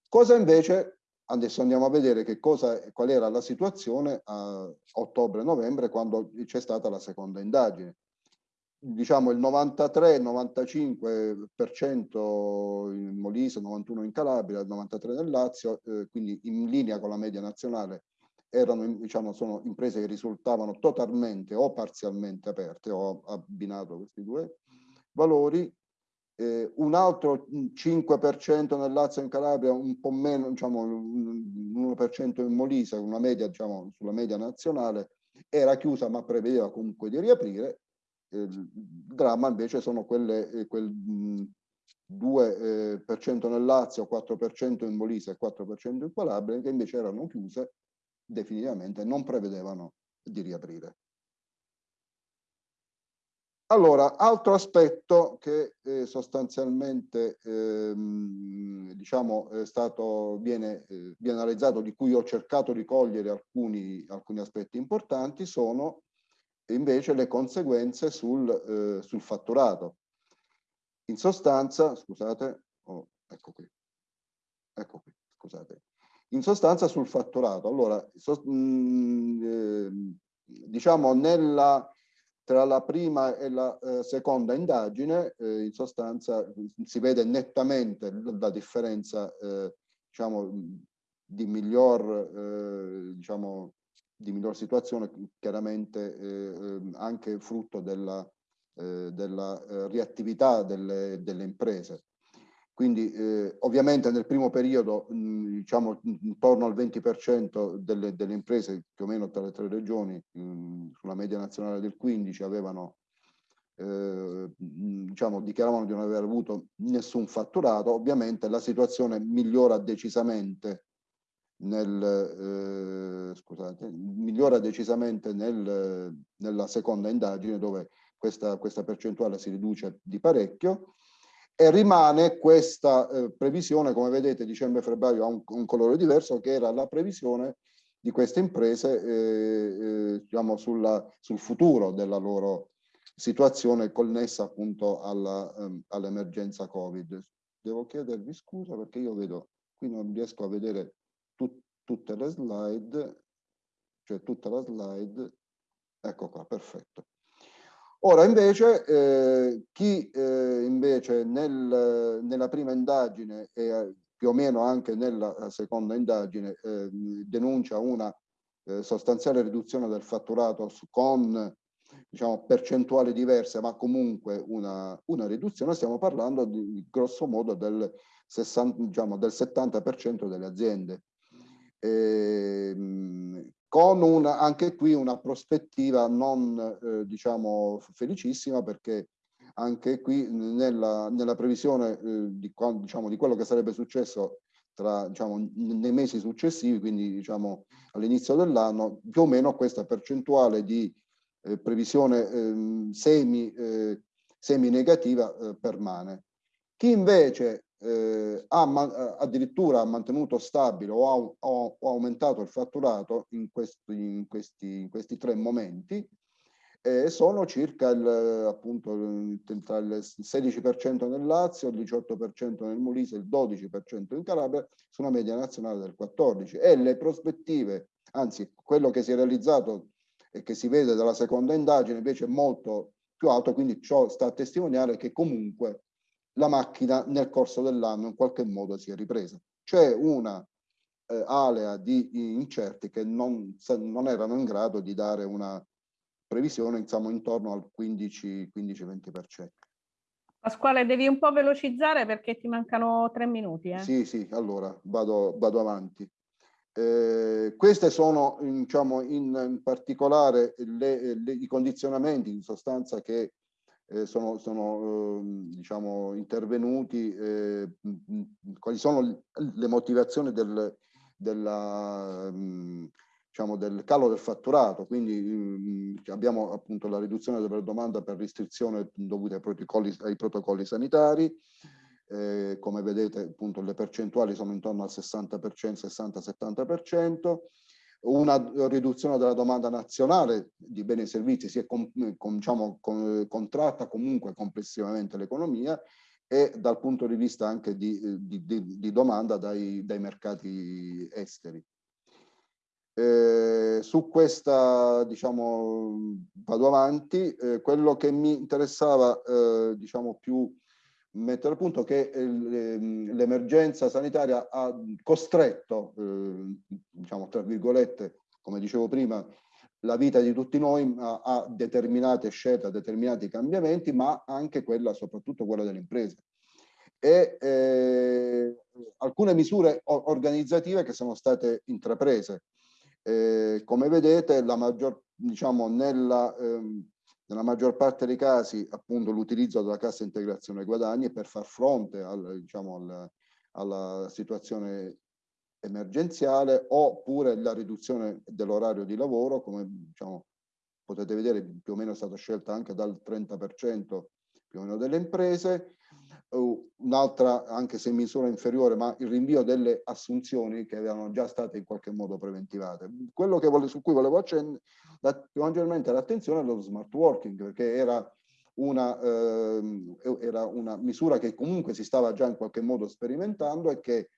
Speaker 3: Cosa invece, adesso andiamo a vedere che cosa, qual era la situazione a ottobre-novembre quando c'è stata la seconda indagine. diciamo il 93-95% in Molise, 91 in Calabria, il 93 nel Lazio, eh, quindi in linea con la media nazionale erano diciamo, sono imprese che risultavano totalmente o parzialmente aperte, ho abbinato questi due valori, eh, un altro 5% nel Lazio e in Calabria, un po' meno, diciamo l'1% in Molise, una media diciamo sulla media nazionale, era chiusa ma prevedeva comunque di riaprire. Eh, il dramma invece sono quelle, eh, quel mh, 2% nel Lazio, 4% in Molise e 4% in Calabria, che invece erano chiuse definitivamente, non prevedevano di riaprire. Allora, altro aspetto che eh, sostanzialmente ehm, diciamo, è stato, viene, eh, viene, analizzato, di cui ho cercato di cogliere alcuni, alcuni aspetti importanti, sono invece le conseguenze sul, eh, sul fatturato. In sostanza, scusate, oh, ecco qui, ecco qui, scusate. In sostanza sul fatturato. Allora, so, mh, mm, ehm, diciamo nella tra la prima e la eh, seconda indagine, eh, in sostanza si vede nettamente la differenza, eh, diciamo, di miglior, eh, diciamo, di miglior situazione, chiaramente eh, ehm, anche frutto della, eh, della riattività delle, delle imprese. Quindi eh, ovviamente nel primo periodo mh, diciamo intorno al 20% delle, delle, imprese più o meno tra le tre regioni mh, sulla media nazionale del 15 avevano eh, diciamo dichiaravano di non aver avuto nessun fatturato. Ovviamente la situazione migliora decisamente nel, eh, scusate, migliora decisamente nel, nella seconda indagine dove questa, questa percentuale si riduce di parecchio e rimane questa eh, previsione, come vedete dicembre-febbraio ha un, un, colore diverso, che era la previsione di queste imprese eh, eh, diciamo sulla, sul futuro della loro situazione connessa appunto ehm, all'emergenza all Covid. Devo chiedervi scusa perché io vedo, qui non riesco a vedere tut, tutte le slide, cioè tutta la slide, ecco qua, perfetto. Ora invece eh, chi eh, invece nel, nella prima indagine e eh, più o meno anche nella eh, seconda indagine eh, denuncia una eh, sostanziale riduzione del fatturato con diciamo, percentuali diverse ma comunque una, una riduzione, stiamo parlando di grosso modo del, 60, diciamo, del 70% delle aziende. E, ehm, con una, anche qui una prospettiva non eh, diciamo felicissima perché anche qui nella, nella previsione eh, di, diciamo, di quello che sarebbe successo tra, diciamo, nei mesi successivi, quindi diciamo, all'inizio dell'anno, più o meno questa percentuale di eh, previsione ehm, semi, eh, semi negativa eh, permane. Chi invece eh, ha addirittura mantenuto stabile o ha, o aumentato il fatturato in questi, in questi, in questi tre momenti eh, sono circa il, appunto, tra il 16% nel Lazio, il 18% nel Molise, il 12% in Calabria, su una media nazionale del 14%. E le prospettive, anzi quello che si è realizzato e che si vede dalla seconda indagine invece è molto più alto, quindi ciò sta a testimoniare che comunque la macchina nel corso dell'anno in qualche modo si è ripresa. C'è una eh, alea di incerti che non, non, erano in grado di dare una previsione insomma, intorno al 15-20%.
Speaker 1: Pasquale, devi un po' velocizzare perché ti mancano tre minuti. Eh?
Speaker 3: Sì, sì, allora vado, vado avanti. Eh, queste sono diciamo, in, in particolare le, le, i condizionamenti in sostanza che eh, sono, sono eh, diciamo, intervenuti, eh, quali sono le motivazioni del, della, diciamo, del calo del fatturato, quindi abbiamo appunto la riduzione della domanda per restrizione dovuta ai protocolli, ai protocolli sanitari, eh, come vedete appunto le percentuali sono intorno al 60%, 60-70%, una riduzione della domanda nazionale di beni e servizi si è com, com, diciamo, com, contratta comunque complessivamente l'economia e dal punto di vista anche di, di, di, di domanda dai, dai, mercati esteri. Eh, su questa, diciamo, vado avanti, eh, quello che mi interessava, eh, diciamo, più mettere a punto che ehm, l'emergenza sanitaria ha costretto, eh, diciamo, tra virgolette, come dicevo prima, la vita di tutti noi a, a determinate scelte, a determinati cambiamenti, ma anche quella, soprattutto quella delle imprese. E eh, alcune misure organizzative che sono state intraprese. Eh, come vedete, la maggior, diciamo, nella, ehm, nella maggior parte dei casi, appunto, l'utilizzo della cassa integrazione guadagni per far fronte al, diciamo, al, alla situazione emergenziale oppure la riduzione dell'orario di lavoro, come diciamo, potete vedere più o meno è stata scelta anche dal 30% più o meno delle imprese, un'altra anche se in misura inferiore, ma il rinvio delle assunzioni che erano già state in qualche modo preventivate. Quello vole, su cui volevo accendere maggiormente l'attenzione è lo smart working, perché era una, eh, era una misura che comunque si stava già in qualche modo sperimentando e che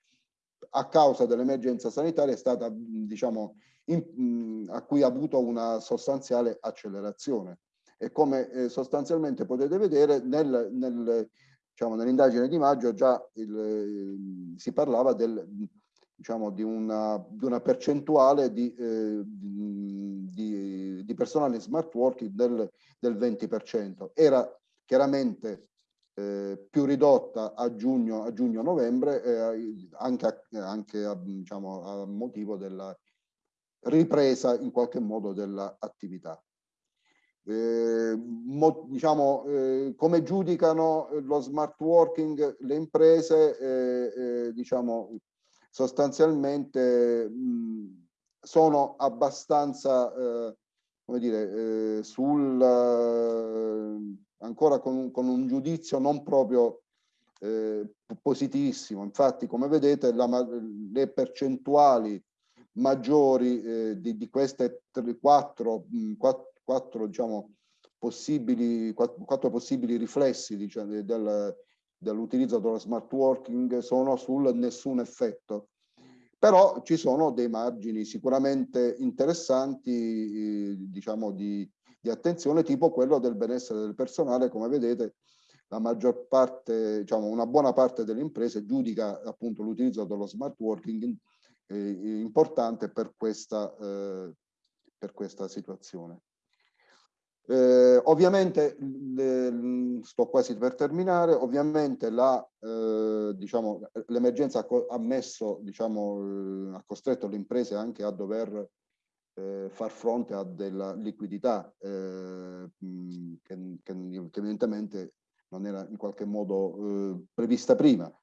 Speaker 3: a causa dell'emergenza sanitaria è stata, diciamo, in, a cui ha avuto una sostanziale accelerazione. E come eh, sostanzialmente potete vedere nel, nel, diciamo, nell'indagine di maggio già il, si parlava del, diciamo, di, una, di una percentuale di, eh, di, di, personale in smart working del, del 20%. Era chiaramente eh, più ridotta a giugno, a giugno novembre, eh, anche, a, anche a, diciamo, a motivo della ripresa in qualche modo dell'attività. Eh, mo, diciamo, eh, come giudicano lo smart working le imprese, eh, eh diciamo, sostanzialmente mh, sono abbastanza, eh, come dire, sul ancora con, con un giudizio non proprio eh, positivissimo. Infatti, come vedete, la, le percentuali maggiori eh, di, di, queste tre, quattro, quattro, diciamo, possibili, quattro possibili riflessi diciamo, del, dell'utilizzo dello smart working sono sul nessun effetto. Però ci sono dei margini sicuramente interessanti, eh, diciamo, di, di attenzione tipo quello del benessere del personale, come vedete la maggior parte, diciamo una buona parte delle imprese giudica appunto l'utilizzo dello smart working eh, importante per questa, eh, per questa situazione. Eh, ovviamente, le, sto quasi per terminare, ovviamente eh, diciamo, l'emergenza ha messo, diciamo, eh, ha costretto le imprese anche a dover eh, far fronte a della liquidità eh, che, che, evidentemente non era in qualche modo eh, prevista prima.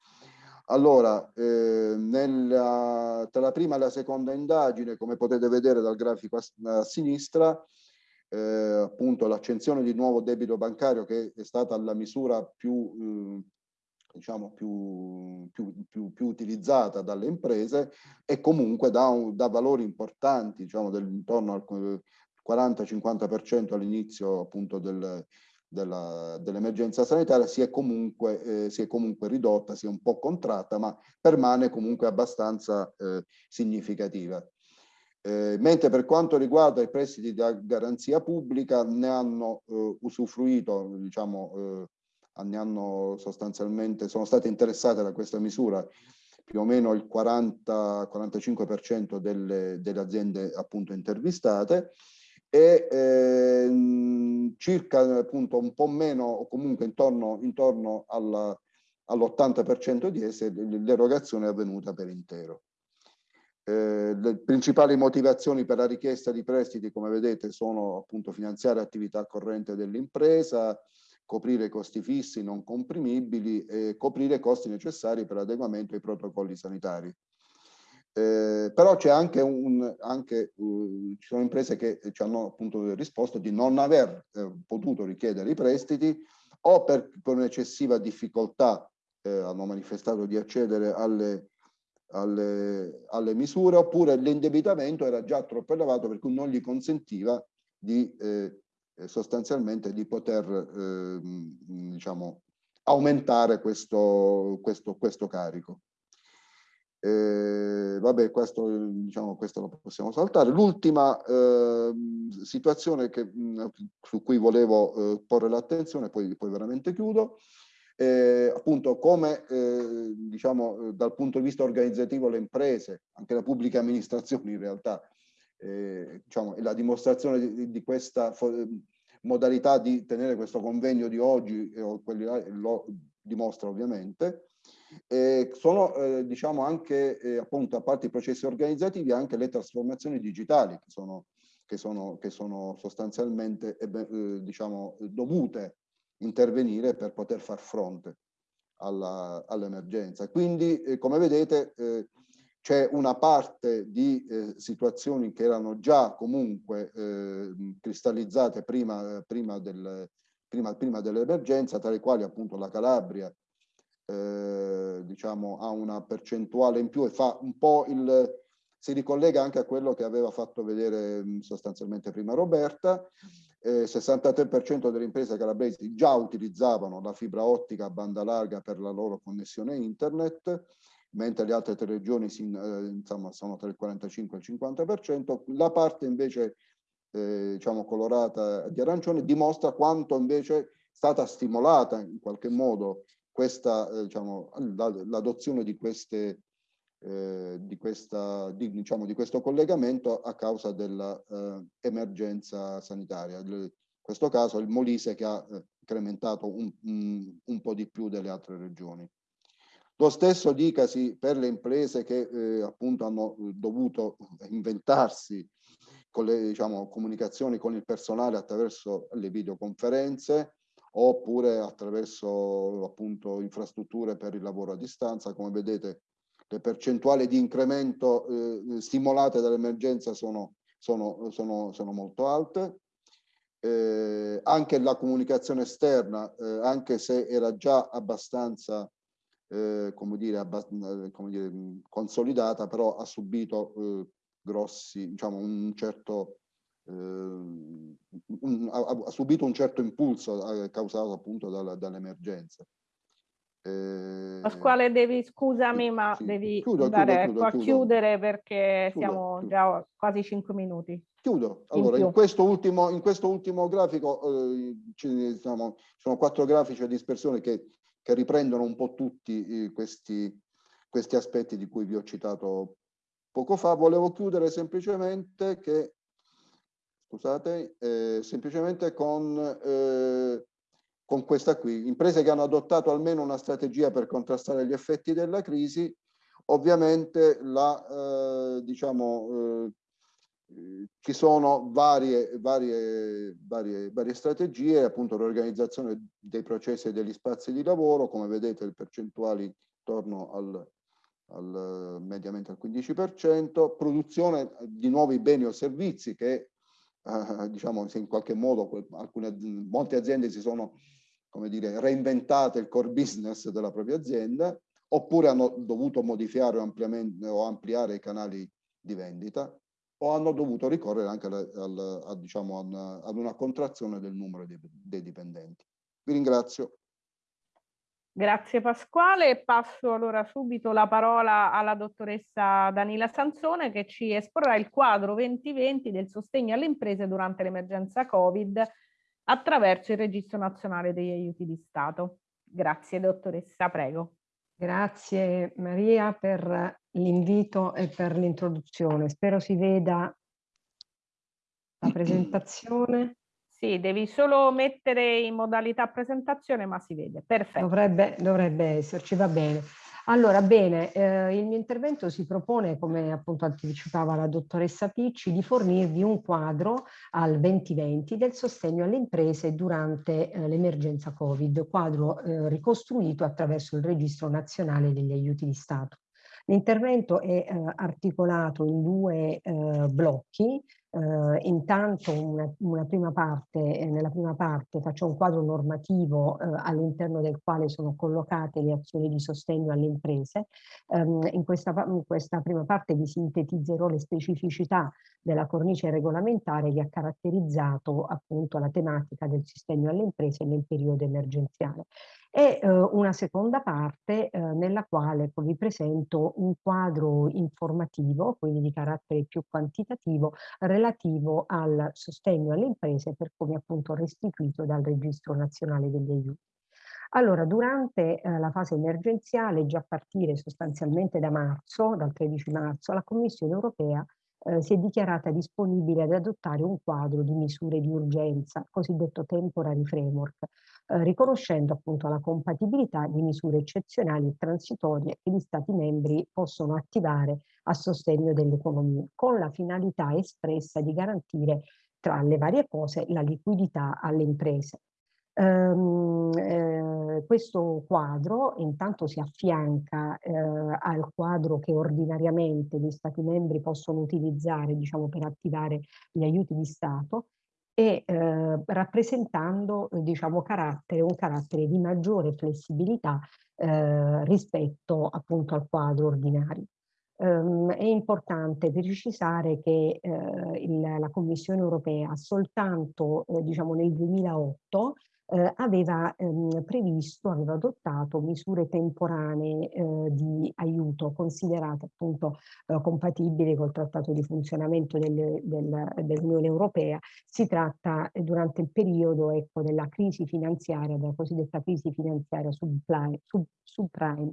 Speaker 3: Allora, eh, nella, tra la prima e la seconda indagine, come potete vedere dal grafico a, a sinistra, eh, appunto l'accensione di nuovo debito bancario che è stata la misura più eh, diciamo, più, più, più, più, utilizzata dalle imprese e comunque da, un, da valori importanti, diciamo del, intorno al 40-50% all'inizio appunto del, dell'emergenza dell sanitaria si è, comunque, eh, si è comunque ridotta, si è un po' contratta, ma permane comunque abbastanza eh, significativa. Eh, mentre per quanto riguarda i prestiti da garanzia pubblica ne hanno eh, usufruito diciamo, eh, ne hanno sostanzialmente, sono state interessate da questa misura più o meno il 40-45% delle, delle, aziende appunto intervistate e eh, circa appunto un po' meno o comunque intorno, intorno all'80% di esse l'erogazione è avvenuta per intero. Eh, le principali motivazioni per la richiesta di prestiti, come vedete, sono appunto finanziare attività corrente dell'impresa, coprire costi fissi non comprimibili e coprire costi necessari per l'adeguamento ai protocolli sanitari. Eh, però c'è anche un, anche, uh, ci sono imprese che ci hanno appunto risposto di non aver eh, potuto richiedere i prestiti o per, per un'eccessiva difficoltà eh, hanno manifestato di accedere alle, alle, alle misure oppure l'indebitamento era già troppo elevato per cui non gli consentiva di eh, eh, sostanzialmente di poter eh, diciamo, aumentare questo, questo, questo carico. Eh, vabbè, questo, diciamo, questo lo possiamo saltare. L'ultima eh, situazione che, mh, su cui volevo eh, porre l'attenzione, poi, poi veramente chiudo, eh, appunto come eh, diciamo dal punto di vista organizzativo le imprese, anche le pubbliche amministrazioni in realtà, eh, diciamo, è la dimostrazione di, di questa modalità di tenere questo convegno di oggi, o quelli là, lo dimostra ovviamente, eh, sono eh, diciamo anche eh, appunto a parte i processi organizzativi anche le trasformazioni digitali che sono, che sono, che sono sostanzialmente eh, diciamo dovute intervenire per poter far fronte all'emergenza. All Quindi, eh, come vedete, eh, c'è una parte di eh, situazioni che erano già comunque eh, cristallizzate prima, prima, del, prima, prima dell'emergenza, tra le quali appunto la Calabria eh, diciamo, ha una percentuale in più e fa un po' il, si ricollega anche a quello che aveva fatto vedere sostanzialmente prima Roberta, eh, 63% delle imprese calabresi già utilizzavano la fibra ottica a banda larga per la loro connessione internet, mentre le altre tre regioni si, eh, insomma, sono tra il 45 e il 50%. La parte invece eh, diciamo colorata di arancione dimostra quanto invece è stata stimolata in qualche modo questa, eh, diciamo, l'adozione di queste eh, di, questa, di, diciamo, di, questo collegamento a causa dell'emergenza eh, sanitaria. in questo caso il Molise che ha eh, incrementato un, un, un, po' di più delle altre regioni. Lo stesso dicasi per le imprese che eh, appunto hanno dovuto inventarsi con le diciamo, comunicazioni con il personale attraverso le videoconferenze oppure attraverso appunto infrastrutture per il lavoro a distanza. Come vedete le percentuali di incremento eh, stimolate dall'emergenza sono, sono, sono, sono, molto alte. Eh, anche la comunicazione esterna, eh, anche se era già abbastanza eh, come dire, abbast eh, come dire, consolidata, però ha subito eh, grossi, diciamo, un certo un, ha, ha, subito un certo impulso causato appunto dall'emergenza.
Speaker 1: Eh, Pasquale, devi, scusami, ma sì. devi chiudo, andare chiudo, chiudo, a chiudere perché siamo già quasi cinque minuti.
Speaker 3: Chiudo. Allora, in, in, questo, ultimo, in questo ultimo grafico eh, ci, diciamo, sono quattro grafici a dispersione che, che riprendono un po' tutti eh, questi, questi aspetti di cui vi ho citato poco fa. Volevo chiudere semplicemente che, scusate, eh, semplicemente con eh, con questa qui. Imprese che hanno adottato almeno una strategia per contrastare gli effetti della crisi, ovviamente la, eh, diciamo, eh, ci sono varie, varie, varie, varie strategie, appunto l'organizzazione dei processi e degli spazi di lavoro, come vedete le percentuali intorno al, al mediamente al 15%, produzione di nuovi beni o servizi che eh, diciamo in qualche modo alcune, molte aziende si sono come dire, reinventate il core business della propria azienda, oppure hanno dovuto modificare o, ampliare i canali di vendita, o hanno dovuto ricorrere anche al, al, a, diciamo, ad una contrazione del numero dei, dei dipendenti. Vi ringrazio.
Speaker 1: Grazie Pasquale. Passo allora subito la parola alla dottoressa Danila Sansone che ci esporrà il quadro 2020 del sostegno alle imprese durante l'emergenza Covid attraverso il Registro Nazionale degli Aiuti di Stato. Grazie dottoressa, prego.
Speaker 4: Grazie Maria per l'invito e per l'introduzione. Spero si veda la presentazione.
Speaker 1: Sì, devi solo mettere in modalità presentazione, ma si vede. Perfetto.
Speaker 4: Dovrebbe, dovrebbe esserci, va bene. Allora, bene, eh, il mio intervento si propone, come appunto anticipava la dottoressa Picci, di fornirvi un quadro al 2020 del sostegno alle imprese durante eh, l'emergenza Covid, quadro eh, ricostruito attraverso il Registro Nazionale degli Aiuti di Stato. L'intervento è eh, articolato in due eh, blocchi, Uh, intanto una, una, prima parte, eh, nella prima parte faccio un quadro normativo uh, all'interno del quale sono collocate le azioni di sostegno alle imprese. Um, in, questa, in, questa, prima parte vi sintetizzerò le specificità della cornice regolamentare che ha caratterizzato appunto la tematica del sostegno alle imprese nel periodo emergenziale e eh, una seconda parte eh, nella quale vi presento un quadro informativo, quindi di carattere più quantitativo, relativo al sostegno alle imprese per come appunto restituito dal Registro Nazionale degli Aiuti. Allora, durante eh, la fase emergenziale, già a partire sostanzialmente da marzo, dal 13 marzo, la Commissione europea eh, si è dichiarata disponibile ad adottare un quadro di misure di urgenza, cosiddetto temporary framework, eh, riconoscendo appunto la compatibilità di misure eccezionali e transitorie che gli Stati membri possono attivare a sostegno dell'economia, con la finalità espressa di garantire tra le varie cose la liquidità alle imprese. Um, eh, questo quadro intanto si affianca eh, al quadro che ordinariamente gli Stati membri possono utilizzare diciamo, per attivare gli aiuti di Stato e eh, rappresentando diciamo, carattere, un carattere di maggiore flessibilità eh, rispetto appunto al quadro ordinario. Um, è importante precisare che eh, il, la Commissione europea soltanto eh, diciamo nel 2008 eh, aveva ehm, previsto, aveva adottato misure temporanee eh, di aiuto considerate appunto eh, compatibili col trattato di funzionamento del, del, dell'Unione Europea. Si tratta eh, durante il periodo ecco, della crisi finanziaria, della cosiddetta crisi finanziaria subprime. Sub, subprime.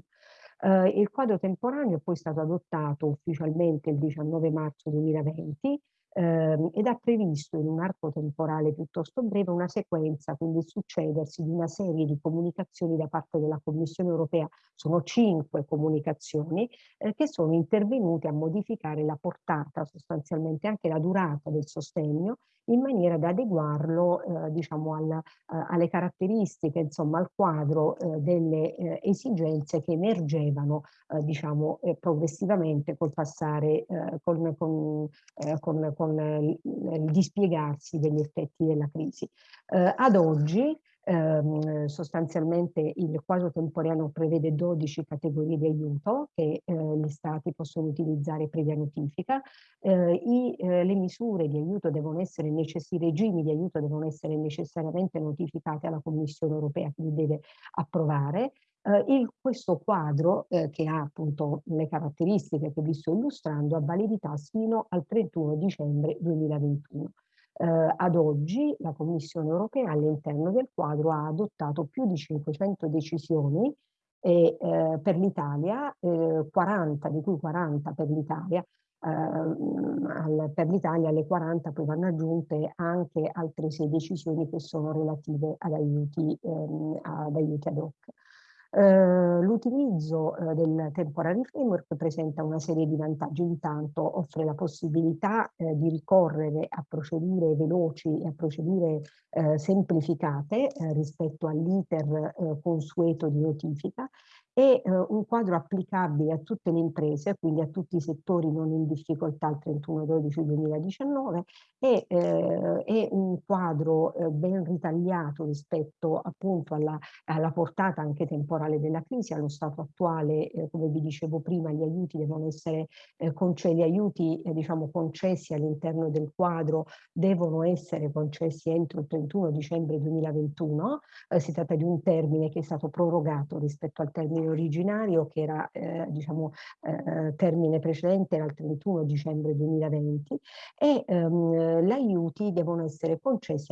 Speaker 4: Uh, il quadro temporaneo è poi stato adottato ufficialmente il 19 marzo 2020 ehm, ed ha previsto in un arco temporale piuttosto breve una sequenza, quindi il succedersi di una serie di comunicazioni da parte della Commissione europea, sono cinque comunicazioni, eh, che sono intervenute a modificare la portata, sostanzialmente anche la durata del sostegno in maniera da adeguarlo eh, diciamo al, eh, alle caratteristiche, insomma al quadro eh, delle eh, esigenze che emergevano eh, diciamo eh, progressivamente col passare con, con, con, con il dispiegarsi degli effetti della crisi. ad oggi Ehm, sostanzialmente il quadro temporaneo prevede 12 categorie di aiuto che eh, gli stati possono utilizzare previa notifica. Eh, i, eh, le misure di aiuto devono essere necessari, i regimi di aiuto devono essere necessariamente notificati alla Commissione europea che li deve approvare. Uh, il, questo quadro, eh, che ha appunto le caratteristiche che vi sto illustrando, ha validità fino al 31 dicembre 2021. Eh, ad oggi la Commissione europea all'interno del quadro ha adottato più di 500 decisioni e, eh, per l'Italia, eh, 40, di cui 40 per l'Italia, eh, per l'Italia alle 40 poi vanno aggiunte anche altre 6 decisioni che sono relative ad aiuti, ehm, ad, aiuti ad hoc. Eh, l'utilizzo eh, del temporary framework presenta una serie di vantaggi. Intanto offre la possibilità eh, di ricorrere a procedure veloci e a procedure eh, semplificate eh, rispetto all'iter consueto di notifica è eh, un quadro applicabile a tutte le imprese, quindi a tutti i settori non in difficoltà al 31-12-2019 e eh, è un quadro eh, ben ritagliato rispetto appunto alla, alla, portata anche temporale della crisi, allo stato attuale, eh, come vi dicevo prima, gli aiuti devono essere eh, concessi, gli aiuti eh, diciamo concessi all'interno del quadro devono essere concessi entro il 31 dicembre 2021, si tratta di un termine che è stato prorogato rispetto al termine termine originario che era eh, diciamo eh, termine precedente era il 31 dicembre 2020 e ehm, gli aiuti devono essere concessi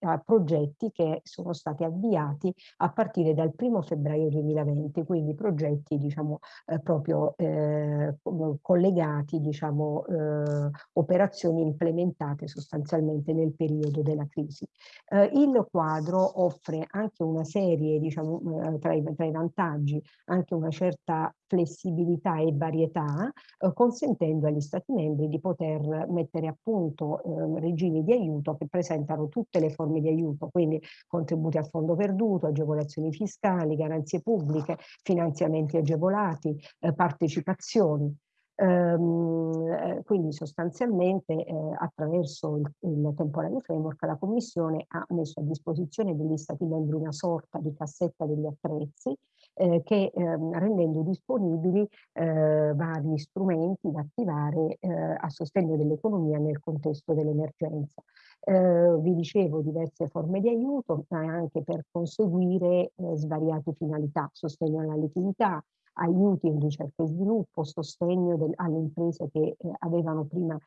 Speaker 4: a progetti che sono stati avviati a partire dal 1 febbraio 2020 quindi progetti diciamo eh, proprio eh, collegati diciamo eh, operazioni implementate sostanzialmente nel periodo della crisi. Eh, il quadro offre anche una serie diciamo tra i, tra i vantaggi anche una certa flessibilità e varietà, eh, consentendo agli Stati membri di poter mettere a punto eh, regimi di aiuto che presentano tutte le forme di aiuto, quindi contributi a fondo perduto, agevolazioni fiscali, garanzie pubbliche, finanziamenti agevolati, eh, partecipazioni. Ehm, eh, quindi sostanzialmente eh, attraverso il, il temporary framework la Commissione ha messo a disposizione degli Stati membri una sorta di cassetta degli attrezzi eh, che ehm, rendendo disponibili eh, vari strumenti da attivare eh, a sostegno dell'economia nel contesto dell'emergenza. Eh, vi dicevo diverse forme di aiuto, ma anche per conseguire eh, svariate finalità, sostegno alla liquidità, aiuti in ricerca e sviluppo, sostegno alle imprese che eh, avevano prima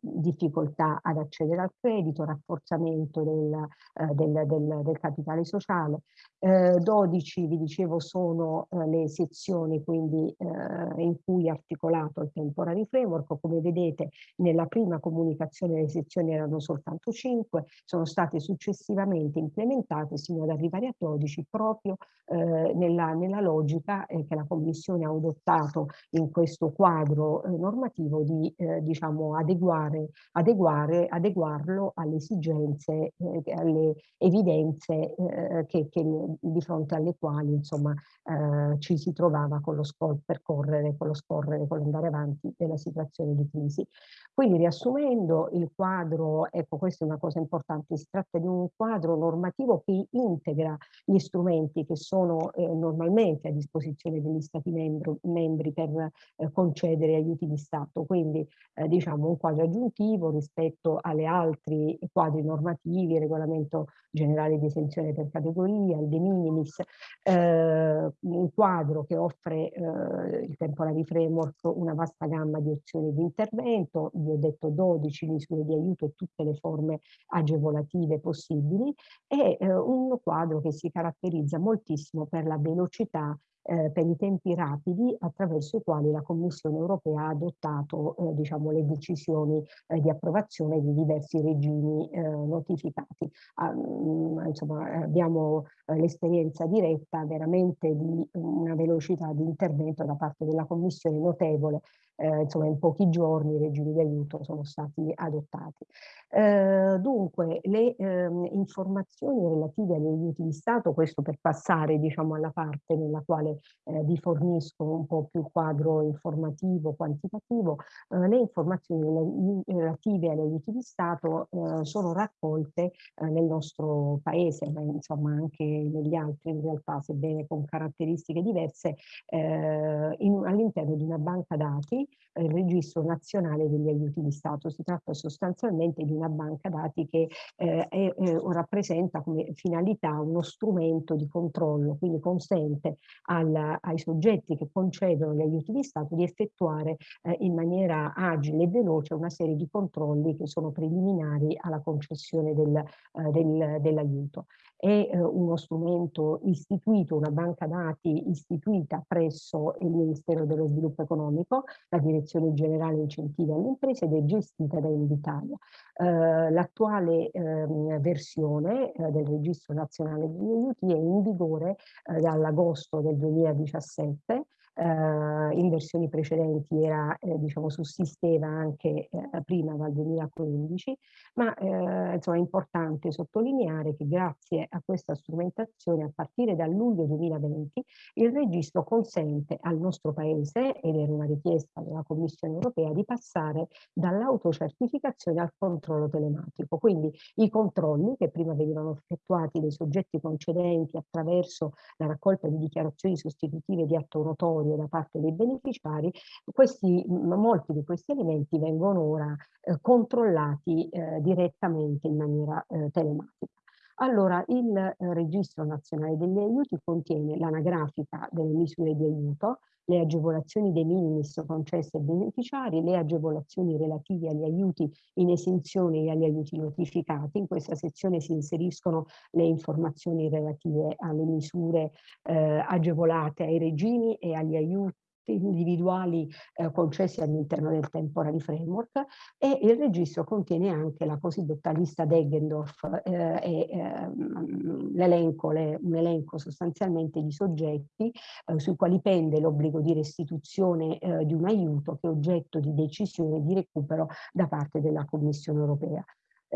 Speaker 4: difficoltà ad accedere al credito, rafforzamento del, eh, del, del, del capitale sociale. Eh, 12, vi dicevo, sono eh, le sezioni quindi eh, in cui è articolato il temporary framework. Come vedete nella prima comunicazione le sezioni erano soltanto 5, sono state successivamente implementate sino ad arrivare a 12 proprio eh, nella, nella, logica eh, che la Commissione ha adottato in questo quadro normativo di diciamo adeguare adeguare, adeguare, adeguarlo alle esigenze, eh, alle evidenze eh, che, che, di fronte alle quali insomma, eh, ci si trovava con lo percorrere, con lo scorrere, con l'andare avanti della situazione di crisi. Quindi riassumendo il quadro, ecco questa è una cosa importante, si tratta di un quadro normativo che integra gli strumenti che sono eh, normalmente a disposizione degli Stati membro, membri per eh, concedere aiuti di Stato, quindi diciamo un quadro aggiuntivo rispetto alle altri quadri normativi, il regolamento generale di esenzione per categoria, il de minimis, eh, un quadro che offre eh, il temporary framework una vasta gamma di opzioni di intervento, vi ho detto 12 misure di aiuto e tutte le forme agevolative possibili, e eh, un quadro che si caratterizza moltissimo per la velocità eh, per i tempi rapidi attraverso i quali la Commissione europea ha adottato eh, diciamo, le decisioni eh, di approvazione di diversi regimi eh, notificati. Ah, mm, insomma, abbiamo eh, l'esperienza diretta veramente di una velocità di intervento da parte della Commissione notevole eh, insomma in pochi giorni i regimi di aiuto sono stati adottati. Eh, dunque le eh, informazioni relative agli aiuti di Stato, questo per passare diciamo alla parte nella quale eh, vi fornisco un po' più quadro informativo, quantitativo, eh, le informazioni relative agli aiuti di Stato eh, sono raccolte nel nostro paese, ma insomma anche negli altri in realtà, sebbene con caratteristiche diverse, all'interno di una banca dati il registro nazionale degli aiuti di Stato. Si tratta sostanzialmente di una banca dati che eh, è, eh, rappresenta come finalità uno strumento di controllo, quindi consente al, ai soggetti che concedono gli aiuti di Stato di effettuare eh, in maniera agile e veloce una serie di controlli che sono preliminari alla concessione del, eh, del, dell'aiuto è eh, uno strumento istituito, una banca dati istituita presso il Ministero dello Sviluppo Economico, la Direzione Generale Incentivi alle Imprese ed è gestita da Invitalia. Eh, L'attuale eh, versione eh, del Registro Nazionale degli Aiuti è in vigore eh, dall'agosto del 2017 eh, in versioni precedenti era, eh, diciamo, sussisteva anche eh, prima dal 2015, ma eh, insomma è importante sottolineare che grazie a questa strumentazione a partire dal luglio 2020 il registro consente al nostro paese, ed era una richiesta della Commissione europea, di passare dall'autocertificazione al controllo telematico. Quindi i controlli che prima venivano effettuati dai soggetti concedenti attraverso la raccolta di dichiarazioni sostitutive di atto notorio risparmio da parte dei beneficiari, questi, molti di questi elementi vengono ora eh, controllati eh, direttamente in maniera eh, telematica. Allora, il eh, Registro Nazionale degli Aiuti contiene l'anagrafica delle misure di aiuto, le agevolazioni dei minimis concesse ai beneficiari, le agevolazioni relative agli aiuti in esenzione e agli aiuti notificati. In questa sezione si inseriscono le informazioni relative alle misure eh, agevolate ai regimi e agli aiuti individuali eh, concessi all'interno del temporary framework e il registro contiene anche la cosiddetta lista Deggendorf eh, e ehm, l'elenco, un elenco sostanzialmente di soggetti eh, sui quali pende l'obbligo di restituzione eh, di un aiuto che è oggetto di decisione di recupero da parte della Commissione europea.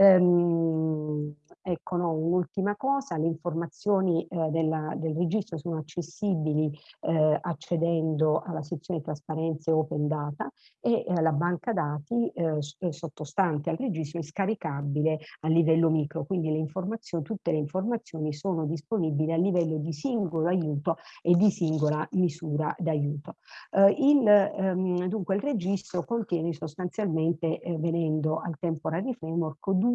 Speaker 4: Um, ecco no, un'ultima cosa, le informazioni eh, della, del registro sono accessibili eh, accedendo alla sezione trasparenze open data e eh, la banca dati eh, eh, sottostante al registro è scaricabile a livello micro, quindi le informazioni, tutte le informazioni sono disponibili a livello di singolo aiuto e di singola misura d'aiuto. Eh, il, ehm, dunque il registro contiene sostanzialmente, venendo al temporary framework, due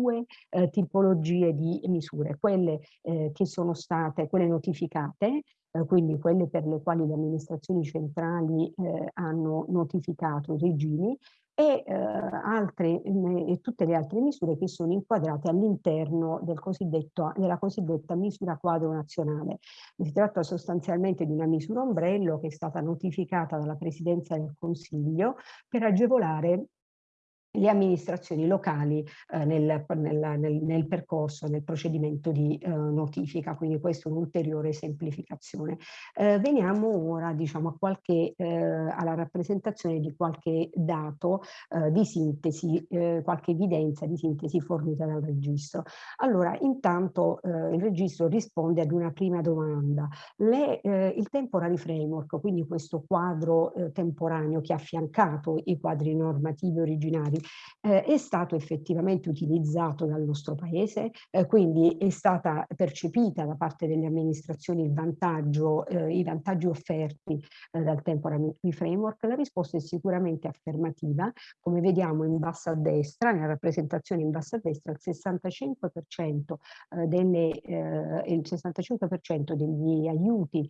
Speaker 4: eh, tipologie di misure, quelle eh, che sono state, quelle notificate, eh, quindi quelle per le quali le amministrazioni centrali eh, hanno notificato i regimi e, eh, altre, e tutte le altre misure che sono inquadrate all'interno del della cosiddetta misura quadro nazionale. Si tratta sostanzialmente di una misura ombrello che è stata notificata dalla Presidenza del Consiglio per agevolare le amministrazioni locali eh, nel, nel, nel, nel, percorso, nel procedimento di eh, notifica, quindi questa è un'ulteriore semplificazione. Eh, veniamo ora diciamo, a qualche, eh, alla rappresentazione di qualche dato eh, di sintesi, eh, qualche evidenza di sintesi fornita dal registro. Allora, intanto il registro risponde ad una prima domanda. Le, il temporary framework, quindi questo quadro temporaneo che ha affiancato i quadri normativi originari, eh, è stato effettivamente utilizzato dal nostro paese, eh, quindi è stata percepita da parte delle amministrazioni vantaggio, eh, i vantaggi offerti eh, dal temporary framework? La risposta è sicuramente affermativa, come vediamo in basso a destra, nella rappresentazione in basso a destra, il 65%, eh, delle, eh, il 65% degli aiuti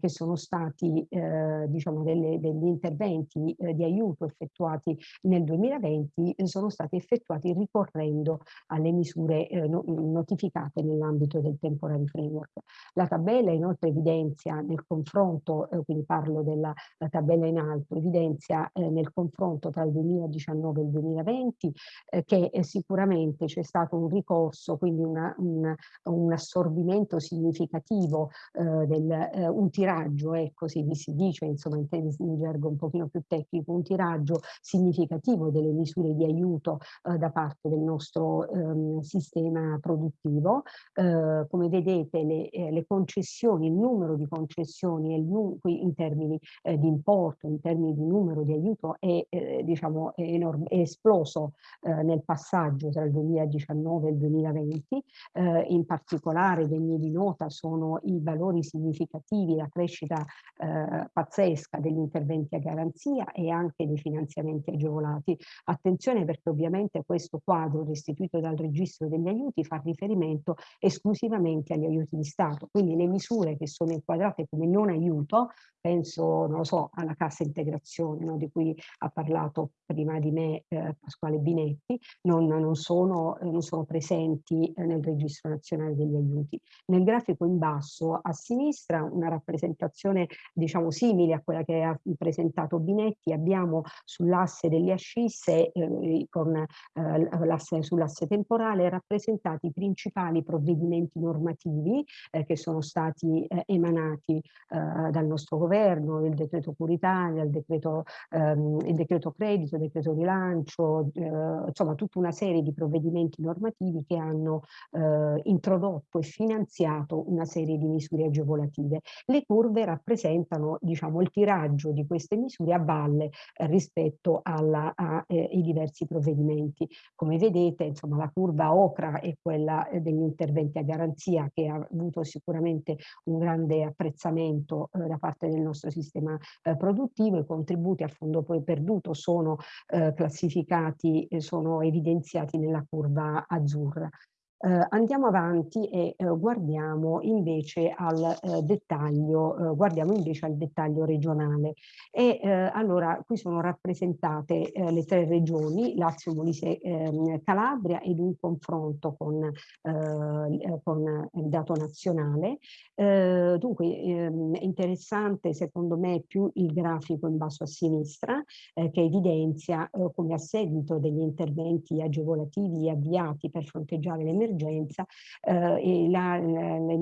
Speaker 4: che sono stati, diciamo, delle, degli interventi di aiuto effettuati nel 2020 effetti sono stati effettuati ricorrendo alle misure eh, notificate nell'ambito del temporary framework. La tabella inoltre evidenzia nel confronto, eh, quindi parlo della tabella in alto, evidenzia eh, nel confronto tra il 2019 e il 2020 eh, che eh, sicuramente c'è stato un ricorso, quindi una, un, un, assorbimento significativo eh, del, un tiraggio, ecco si, si dice insomma in, in gergo un pochino più tecnico, un tiraggio significativo delle misure misure di aiuto eh, da parte del nostro ehm, sistema produttivo. Eh, come vedete le, eh, le, concessioni, il numero di concessioni in termini eh, di importo, in termini di numero di aiuto è, eh, diciamo, è, enorme, è esploso eh, nel passaggio tra il 2019 e il 2020. in particolare degni di nota sono i valori significativi, la crescita pazzesca degli interventi a garanzia e anche dei finanziamenti agevolati. Attenzione attenzione perché ovviamente questo quadro restituito dal registro degli aiuti fa riferimento esclusivamente agli aiuti di Stato, quindi le misure che sono inquadrate come non aiuto, penso, non lo so, alla cassa integrazione no, di cui ha parlato prima di me eh, Pasquale Binetti, non, non, sono, non sono, presenti eh, nel registro nazionale degli aiuti. Nel grafico in basso a sinistra una rappresentazione diciamo simile a quella che ha presentato Binetti, abbiamo sull'asse delle ascisse eh, con eh, sull'asse temporale rappresentati i principali provvedimenti normativi eh, che sono stati eh, emanati dal nostro governo, il decreto Curitalia, il decreto, ehm, il decreto credito, il decreto rilancio, insomma tutta una serie di provvedimenti normativi che hanno introdotto e finanziato una serie di misure agevolative. Le curve rappresentano diciamo, il tiraggio di queste misure a valle rispetto alla, a, eh, diversi provvedimenti. Come vedete, insomma, la curva ocra è quella eh, degli interventi a garanzia che ha avuto sicuramente un grande apprezzamento eh, da parte del nostro sistema eh, produttivo. I contributi a fondo poi perduto sono eh, classificati, sono evidenziati nella curva azzurra. Eh, andiamo avanti e eh, guardiamo invece al eh, dettaglio, eh, guardiamo invece al dettaglio regionale. E eh, allora qui sono rappresentate eh, le tre regioni, Lazio, Molise, ehm, Calabria ed un confronto con, con il dato nazionale. dunque ehm, è interessante secondo me più il grafico in basso a sinistra che evidenzia come a seguito degli interventi agevolativi avviati per fronteggiare l'emergenza emergenza e la, la, le,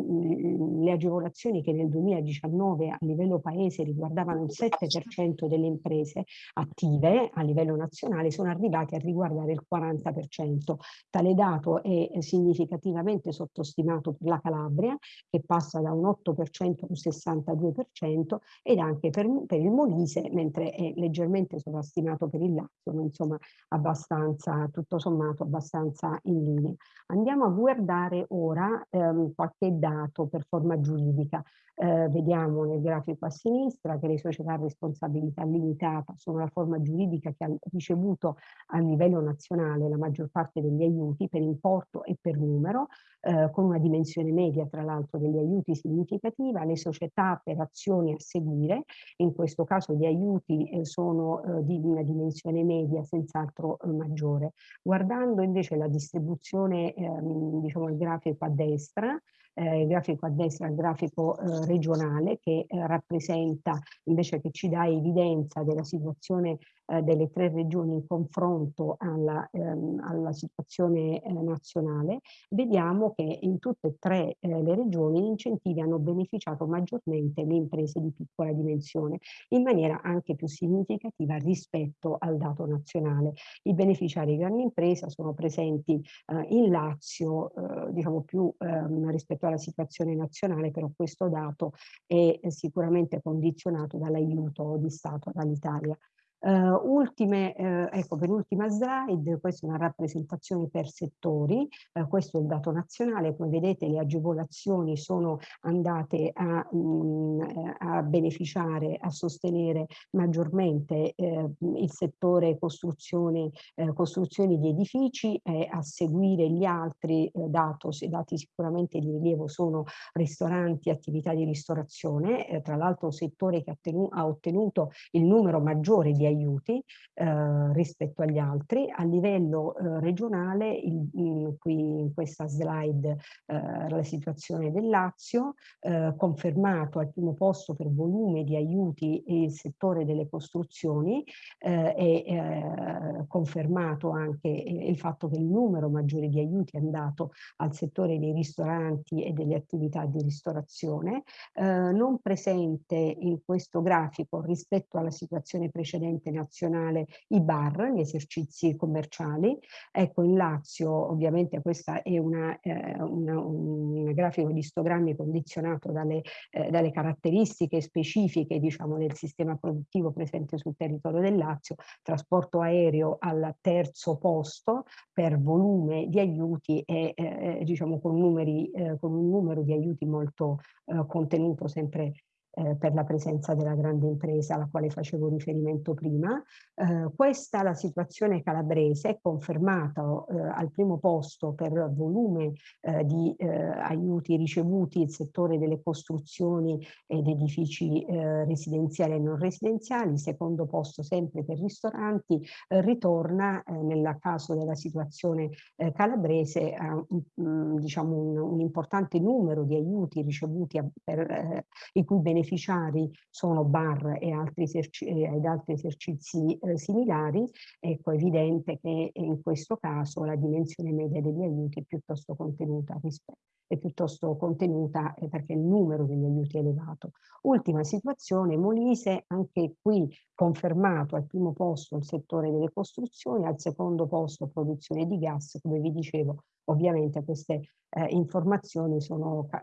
Speaker 4: le agevolazioni che nel 2019 a livello paese riguardavano il 7% delle imprese attive a livello nazionale sono arrivati a riguardare il 40%. Tale dato è significativamente sottostimato per la Calabria che passa da un 8% a un 62% ed anche per, per il Molise mentre è leggermente sovrastimato per il Lazio, ma insomma abbastanza, tutto sommato abbastanza in linea. Andiamo a guardare ora ehm, qualche dato per forma giuridica. Eh, vediamo nel grafico a sinistra che le società a responsabilità limitata sono la forma giuridica che ha ricevuto a livello nazionale la maggior parte degli aiuti per importo e per numero, eh, con una dimensione media tra l'altro degli aiuti significativa, le società per azioni a seguire, in questo caso gli aiuti eh, sono eh, di una dimensione media senz'altro eh, maggiore. Guardando invece la distribuzione, ehm, diciamo il grafico a destra, eh, il grafico a destra, il grafico eh, regionale che eh, rappresenta invece che ci dà evidenza della situazione eh, delle tre regioni in confronto alla, ehm, alla situazione eh, nazionale, vediamo che in tutte e tre eh, le regioni gli incentivi hanno beneficiato maggiormente le imprese di piccola dimensione, in maniera anche più significativa rispetto al dato nazionale. I beneficiari di grandi imprese sono presenti in Lazio, diciamo più ehm, rispetto alla situazione nazionale, però questo dato è sicuramente condizionato dall'aiuto di Stato dall'Italia. Uh, ultime, uh, ecco, per ultima slide, questa è una rappresentazione per settori, uh, questo è il dato nazionale, come vedete le agevolazioni sono andate a, mh, mm, a beneficiare, a sostenere maggiormente il settore costruzione, costruzioni di edifici e a seguire gli altri dato, dati sicuramente di rilievo sono ristoranti, attività di ristorazione, tra l'altro settore che ha, ha ottenuto il numero maggiore di aiuti eh, rispetto agli altri. A livello eh, regionale, il, il, qui in questa slide eh, la situazione del Lazio, eh, confermato al primo posto per volume di aiuti il settore delle costruzioni e eh, eh, confermato anche il fatto che il numero maggiore di aiuti è andato al settore dei ristoranti e delle attività di ristorazione, non presente in questo grafico rispetto alla situazione precedente ente nazionale i bar, gli esercizi commerciali. Ecco, in Lazio ovviamente questa è una, eh, una, un grafico di istogrammi condizionato dalle, eh, dalle caratteristiche specifiche diciamo, del sistema produttivo presente sul territorio del Lazio, trasporto aereo al terzo posto per volume di aiuti e eh, diciamo con, numeri, eh, con un numero di aiuti molto eh, contenuto sempre eh, per la presenza della grande impresa alla quale facevo riferimento prima. Eh, questa la situazione calabrese è confermata eh, al primo posto per volume eh, di eh, aiuti ricevuti il settore delle costruzioni ed edifici eh, residenziali e non residenziali, secondo posto sempre per ristoranti, ritorna nel caso della situazione calabrese a un, diciamo un, un, importante numero di aiuti ricevuti a, per i cui benefici beneficiari sono bar e altri, ed altri esercizi eh, similari, ecco è evidente che in questo caso la dimensione media degli aiuti è piuttosto contenuta rispetto è piuttosto contenuta eh, perché il numero degli aiuti è elevato. Ultima situazione, Molise, anche qui confermato al primo posto il settore delle costruzioni, al secondo posto produzione di gas, come vi dicevo ovviamente queste eh, informazioni sono ca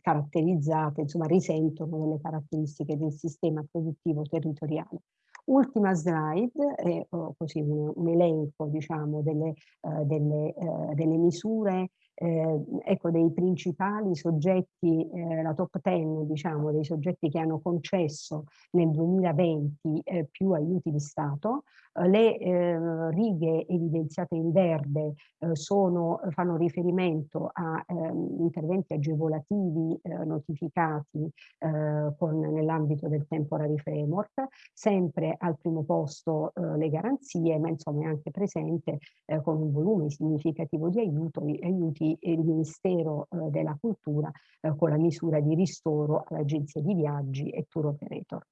Speaker 4: caratterizzate, insomma risentono delle caratteristiche del sistema produttivo territoriale. Ultima slide, oh, così un, un, elenco diciamo, delle, eh, delle, eh, delle misure eh, ecco, dei principali soggetti, eh, la top 10 diciamo, dei soggetti che hanno concesso nel 2020 eh, più aiuti di Stato, eh, le eh, righe evidenziate in verde eh, sono, fanno riferimento a ehm, interventi agevolativi notificati nell'ambito del temporary framework, sempre al primo posto le garanzie, ma insomma è anche presente con un volume significativo di aiuto, aiuti il Ministero della Cultura con la misura di ristoro all'agenzia di viaggi e tour operator.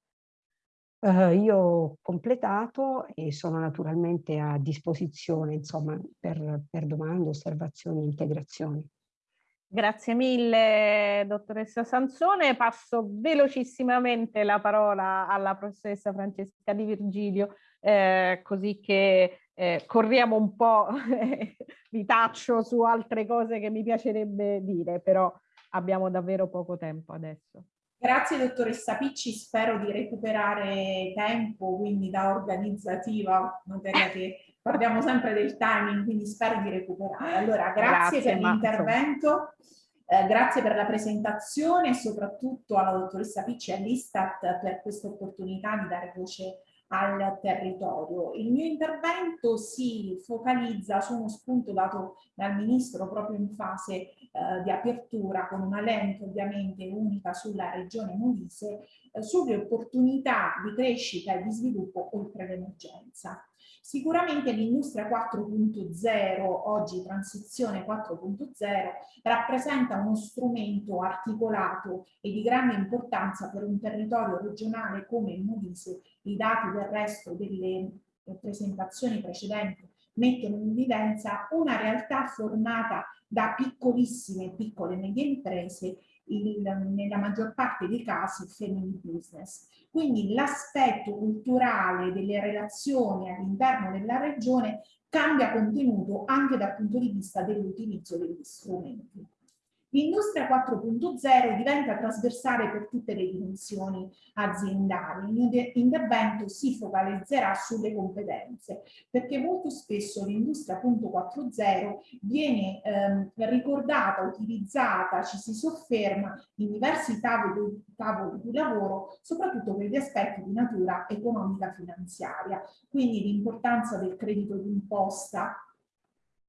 Speaker 4: Uh, io ho completato e sono naturalmente a disposizione insomma, per, per domande, osservazioni, integrazioni.
Speaker 1: Grazie mille dottoressa Sansone. Passo velocissimamente la parola alla professoressa Francesca Di Virgilio, eh, così che eh, corriamo un po' vi taccio su altre cose che mi piacerebbe dire, però abbiamo davvero poco tempo adesso.
Speaker 5: Grazie dottoressa Picci, spero di recuperare tempo, quindi da organizzativa, materia che parliamo sempre del timing, quindi spero di recuperare. Allora, grazie, grazie per l'intervento, eh, grazie per la presentazione e soprattutto alla dottoressa Picci e all'Istat per questa opportunità di dare voce al territorio. Il mio intervento si focalizza su uno spunto dato dal Ministro proprio in fase eh, di apertura con una lente ovviamente unica sulla regione Molise eh, sulle opportunità di crescita e di sviluppo oltre l'emergenza. Sicuramente l'industria 4.0, oggi transizione 4.0, rappresenta uno strumento articolato e di grande importanza per un territorio regionale come il Molise. I dati del resto delle presentazioni precedenti mettono in evidenza una realtà formata da piccolissime e piccole medie imprese il, nella maggior parte dei casi family business. Quindi l'aspetto culturale delle relazioni all'interno della regione cambia contenuto anche dal punto di vista dell'utilizzo degli strumenti. L'industria 4.0 diventa trasversale per tutte le dimensioni aziendali. L'intervento si focalizzerà sulle competenze, perché molto spesso l'industria 4.0 viene ehm, ricordata, utilizzata, ci si sofferma in diversi tavoli, tavoli di lavoro, soprattutto per gli aspetti di natura economica finanziaria. Quindi l'importanza del credito d'imposta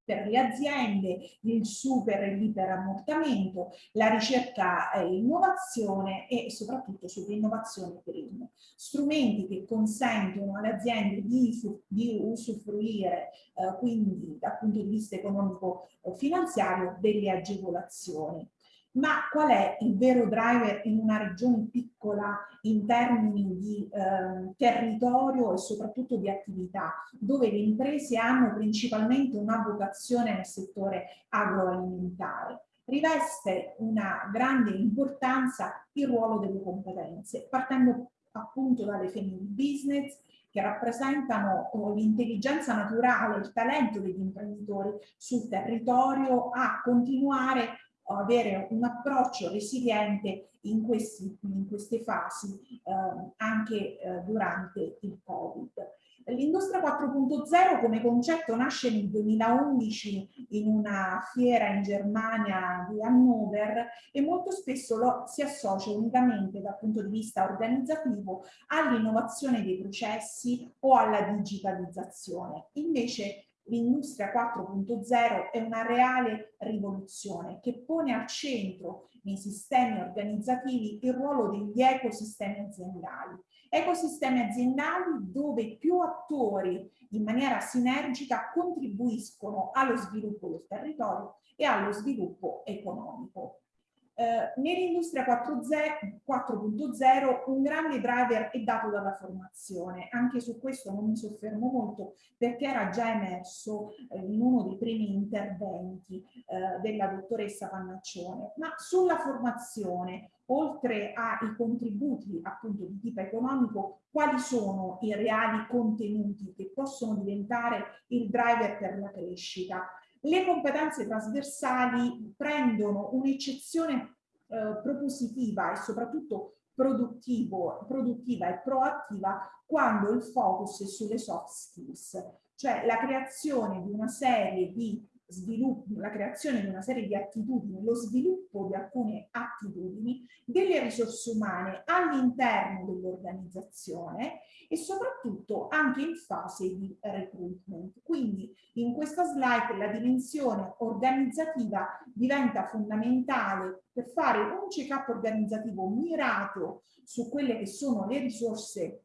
Speaker 5: per le aziende, il super e l'iperammortamento, la ricerca e innovazione e soprattutto sull'innovazione green. Strumenti che consentono alle aziende di, di usufruire eh, quindi dal punto di vista economico-finanziario delle agevolazioni. Ma qual è il vero driver in una regione piccola in termini di eh, territorio e soprattutto di attività, dove le imprese hanno principalmente una vocazione nel settore agroalimentare? Riveste una grande importanza il ruolo delle competenze, partendo appunto dalle family business, che rappresentano oh, l'intelligenza naturale, il talento degli imprenditori sul territorio a continuare avere un approccio resiliente in, questi, in queste fasi eh, anche eh, durante il Covid. L'industria 4.0 come concetto nasce nel 2011 in una fiera in Germania di Hannover e molto spesso lo, si associa unicamente dal punto di vista organizzativo all'innovazione dei processi o alla digitalizzazione. Invece l'industria 4.0 è una reale rivoluzione che pone al centro nei sistemi organizzativi il ruolo degli ecosistemi aziendali. Ecosistemi aziendali dove più attori in maniera sinergica contribuiscono allo sviluppo del territorio e allo sviluppo economico. Eh, Nell'industria 4.0 un grande driver è dato dalla formazione, anche su questo non mi soffermo molto perché era già emerso eh, in uno dei primi interventi eh, della dottoressa Pannaccione, ma sulla formazione oltre ai contributi appunto di tipo economico, quali sono i reali contenuti che possono diventare il driver per la crescita? Le competenze trasversali prendono un'eccezione eh, propositiva e soprattutto produttiva e proattiva quando il focus è sulle soft skills, cioè la creazione di una serie di sviluppo, la creazione di una serie di attitudini, lo sviluppo di alcune attitudini, delle risorse umane all'interno dell'organizzazione e soprattutto anche in fase di recruitment. Quindi in questa slide la dimensione organizzativa diventa fondamentale per fare un check-up organizzativo mirato su quelle che sono le risorse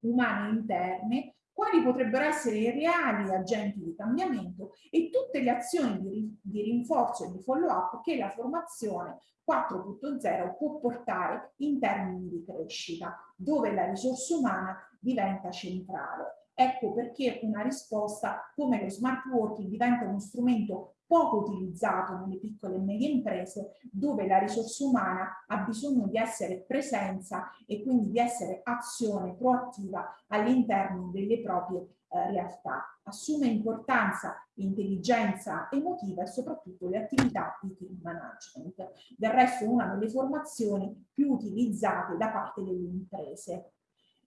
Speaker 5: umane interne quali potrebbero essere i reali agenti di cambiamento e tutte le azioni di, di rinforzo e di follow-up che la formazione 4.0 può portare in termini di crescita, dove la risorsa umana diventa centrale. Ecco perché una risposta come lo smart working diventa uno strumento poco utilizzato nelle piccole e medie imprese dove la risorsa umana ha bisogno di essere presenza e quindi di essere azione proattiva all'interno delle proprie eh, realtà. Assume importanza l'intelligenza emotiva e soprattutto le attività di team management. Del resto una delle formazioni più utilizzate da parte delle imprese.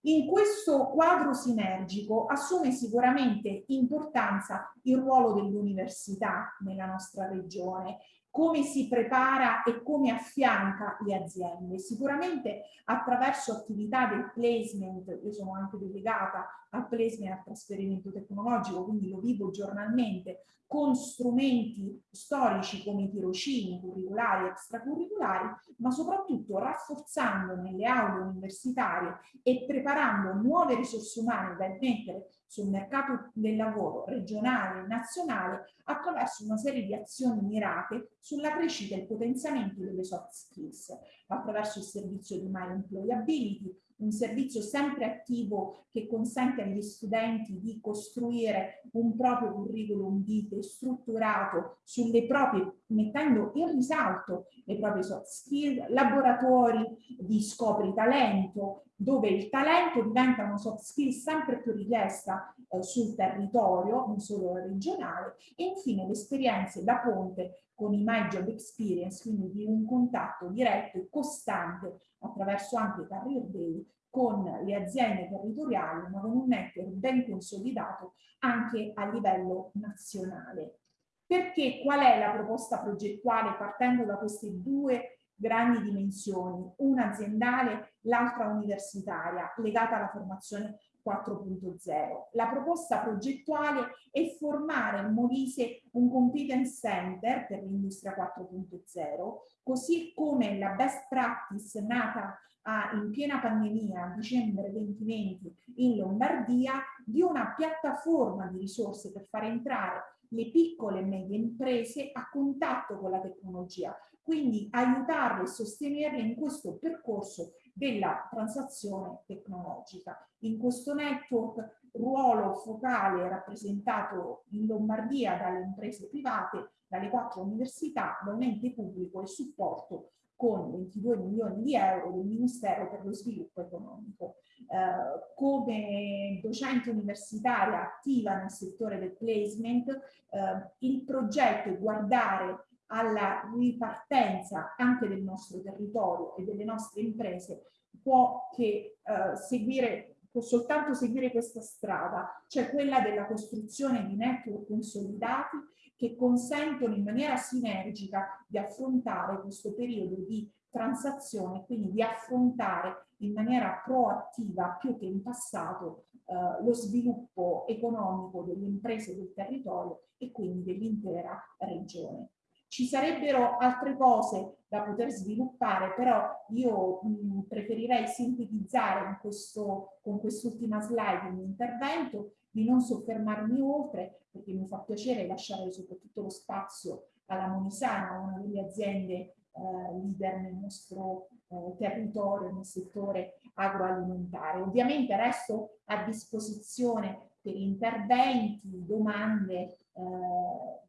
Speaker 5: In questo quadro sinergico assume sicuramente importanza il ruolo dell'università nella nostra regione, come si prepara e come affianca le aziende. Sicuramente attraverso attività del placement, io sono anche delegata al placement e al trasferimento tecnologico, quindi lo vivo giornalmente, con strumenti storici come i tirocini curriculari e extracurriculari, ma soprattutto rafforzando nelle aule universitarie e preparando nuove risorse umane da immettere sul mercato del lavoro regionale e nazionale attraverso una serie di azioni mirate sulla crescita e il potenziamento delle soft skills, attraverso il servizio di My Employability, un servizio sempre attivo che consente agli studenti di costruire un proprio curriculum vitae strutturato sulle proprie, mettendo in risalto le proprie soft skill, laboratori di scopri talento, dove il talento diventa una soft skill sempre più richiesta eh, sul territorio, non solo regionale, e infine le esperienze da ponte con i My Job Experience, quindi di un contatto diretto e costante attraverso anche Career Day con le aziende territoriali, ma con un network ben consolidato anche a livello nazionale. Perché qual è la proposta progettuale partendo da queste due grandi dimensioni, una aziendale, l'altra universitaria, legata alla formazione 4.0. La proposta progettuale è formare in Molise un competence center per l'industria 4.0, così come la best practice nata a, in piena pandemia a dicembre 2020 in Lombardia di una piattaforma di risorse per far entrare le piccole e medie imprese a contatto con la tecnologia, quindi aiutarle e sostenerle in questo percorso della transazione tecnologica. In questo network ruolo focale rappresentato in Lombardia dalle imprese private, dalle quattro università, da un ente pubblico e supporto con 22 milioni di euro del Ministero per lo Sviluppo Economico. Eh, come docente universitaria attiva nel settore del placement, eh, il progetto è guardare alla ripartenza anche del nostro territorio e delle nostre imprese può che eh, seguire può soltanto seguire questa strada, cioè quella della costruzione di network consolidati che consentono in maniera sinergica di affrontare questo periodo di transazione, quindi di affrontare in maniera proattiva più che in passato eh, lo sviluppo economico delle imprese del territorio e quindi dell'intera regione. Ci sarebbero altre cose da poter sviluppare, però io mh, preferirei sintetizzare questo, con quest'ultima slide il mio intervento, di non soffermarmi oltre, perché mi fa piacere lasciare soprattutto lo spazio alla Monisana, una delle aziende eh, leader nel nostro eh, territorio, nel settore agroalimentare. Ovviamente resto a disposizione per interventi, domande, eh,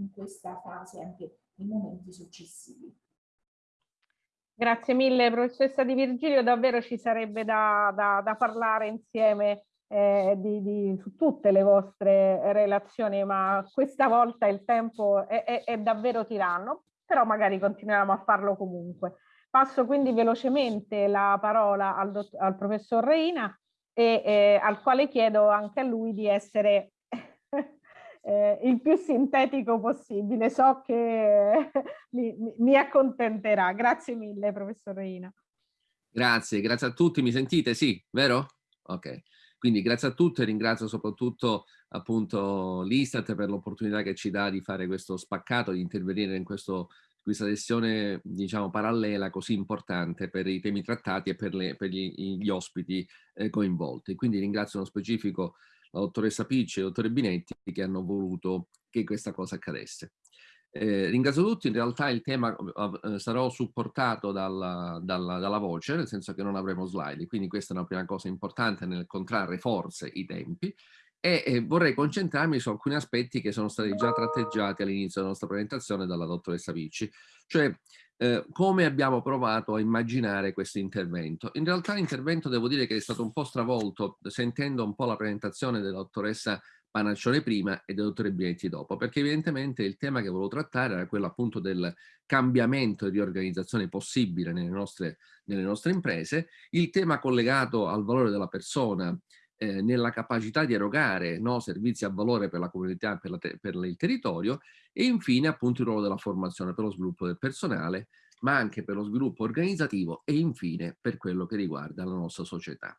Speaker 5: in questa fase anche nei momenti successivi.
Speaker 1: Grazie mille professoressa Di Virgilio, davvero ci sarebbe da, da, da parlare insieme eh, di, di, su tutte le vostre relazioni, ma questa volta il tempo è, è, è davvero tiranno, però magari continuiamo a farlo comunque. Passo quindi velocemente la parola al, al professor Reina e eh, al quale chiedo anche a lui di essere eh, il più sintetico possibile. So che mi, mi accontenterà. Grazie mille, professor Reina.
Speaker 6: Grazie, grazie a tutti. Mi sentite? Sì, vero? Ok. Quindi grazie a tutti e ringrazio soprattutto appunto l'Istat per l'opportunità che ci dà di fare questo spaccato, di intervenire in questo, questa sessione diciamo parallela così importante per i temi trattati e per, le, per gli, gli, ospiti eh, coinvolti. Quindi ringrazio nello specifico la dottoressa Picci e il dottore Binetti che hanno voluto che questa cosa accadesse. Eh, ringrazio tutti, in realtà il tema eh, sarò supportato dalla, dalla, dalla, voce, nel senso che non avremo slide, quindi questa è una prima cosa importante nel contrarre forse i tempi e, e vorrei concentrarmi su alcuni aspetti che sono stati già tratteggiati all'inizio della nostra presentazione dalla dottoressa Picci, cioè eh, come abbiamo provato a immaginare questo intervento. In realtà l'intervento devo dire che è stato un po' stravolto sentendo un po' la presentazione della dottoressa Panaccione prima e del dottore Binetti dopo, perché evidentemente il tema che volevo trattare era quello appunto del cambiamento e riorganizzazione possibile nelle nostre, nelle nostre imprese, il tema collegato al valore della persona, eh, nella capacità di erogare no, servizi a valore per la comunità, per, la te per il territorio e infine appunto il ruolo della formazione per lo sviluppo del personale, ma anche per lo sviluppo organizzativo e infine per quello che riguarda la nostra società.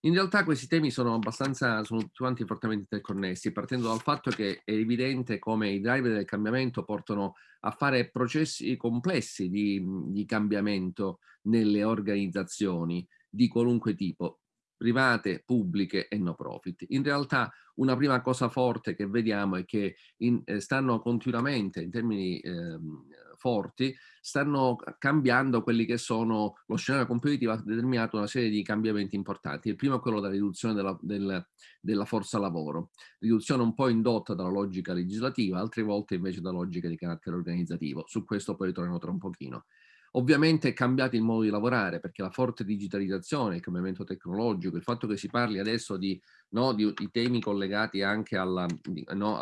Speaker 6: In realtà questi temi sono abbastanza, sono tutti quanti fortemente interconnessi, partendo dal fatto che è evidente come i driver del cambiamento portano a fare processi complessi di, di cambiamento nelle organizzazioni di qualunque tipo, private, pubbliche e no profit. In realtà una prima cosa forte che vediamo è che in, eh, stanno continuamente, in termini eh, forti, stanno cambiando quelli che sono, lo scenario competitivo ha determinato una serie di cambiamenti importanti. Il primo è quello della riduzione della, del, della forza lavoro, riduzione un po' indotta dalla logica legislativa, altre volte invece da logiche di carattere organizzativo. Su questo poi ritornerò tra un pochino. Ovviamente è cambiato il modo di lavorare perché la forte digitalizzazione, il cambiamento tecnologico, il fatto che si parli adesso di, no, di, di temi collegati anche alla, no,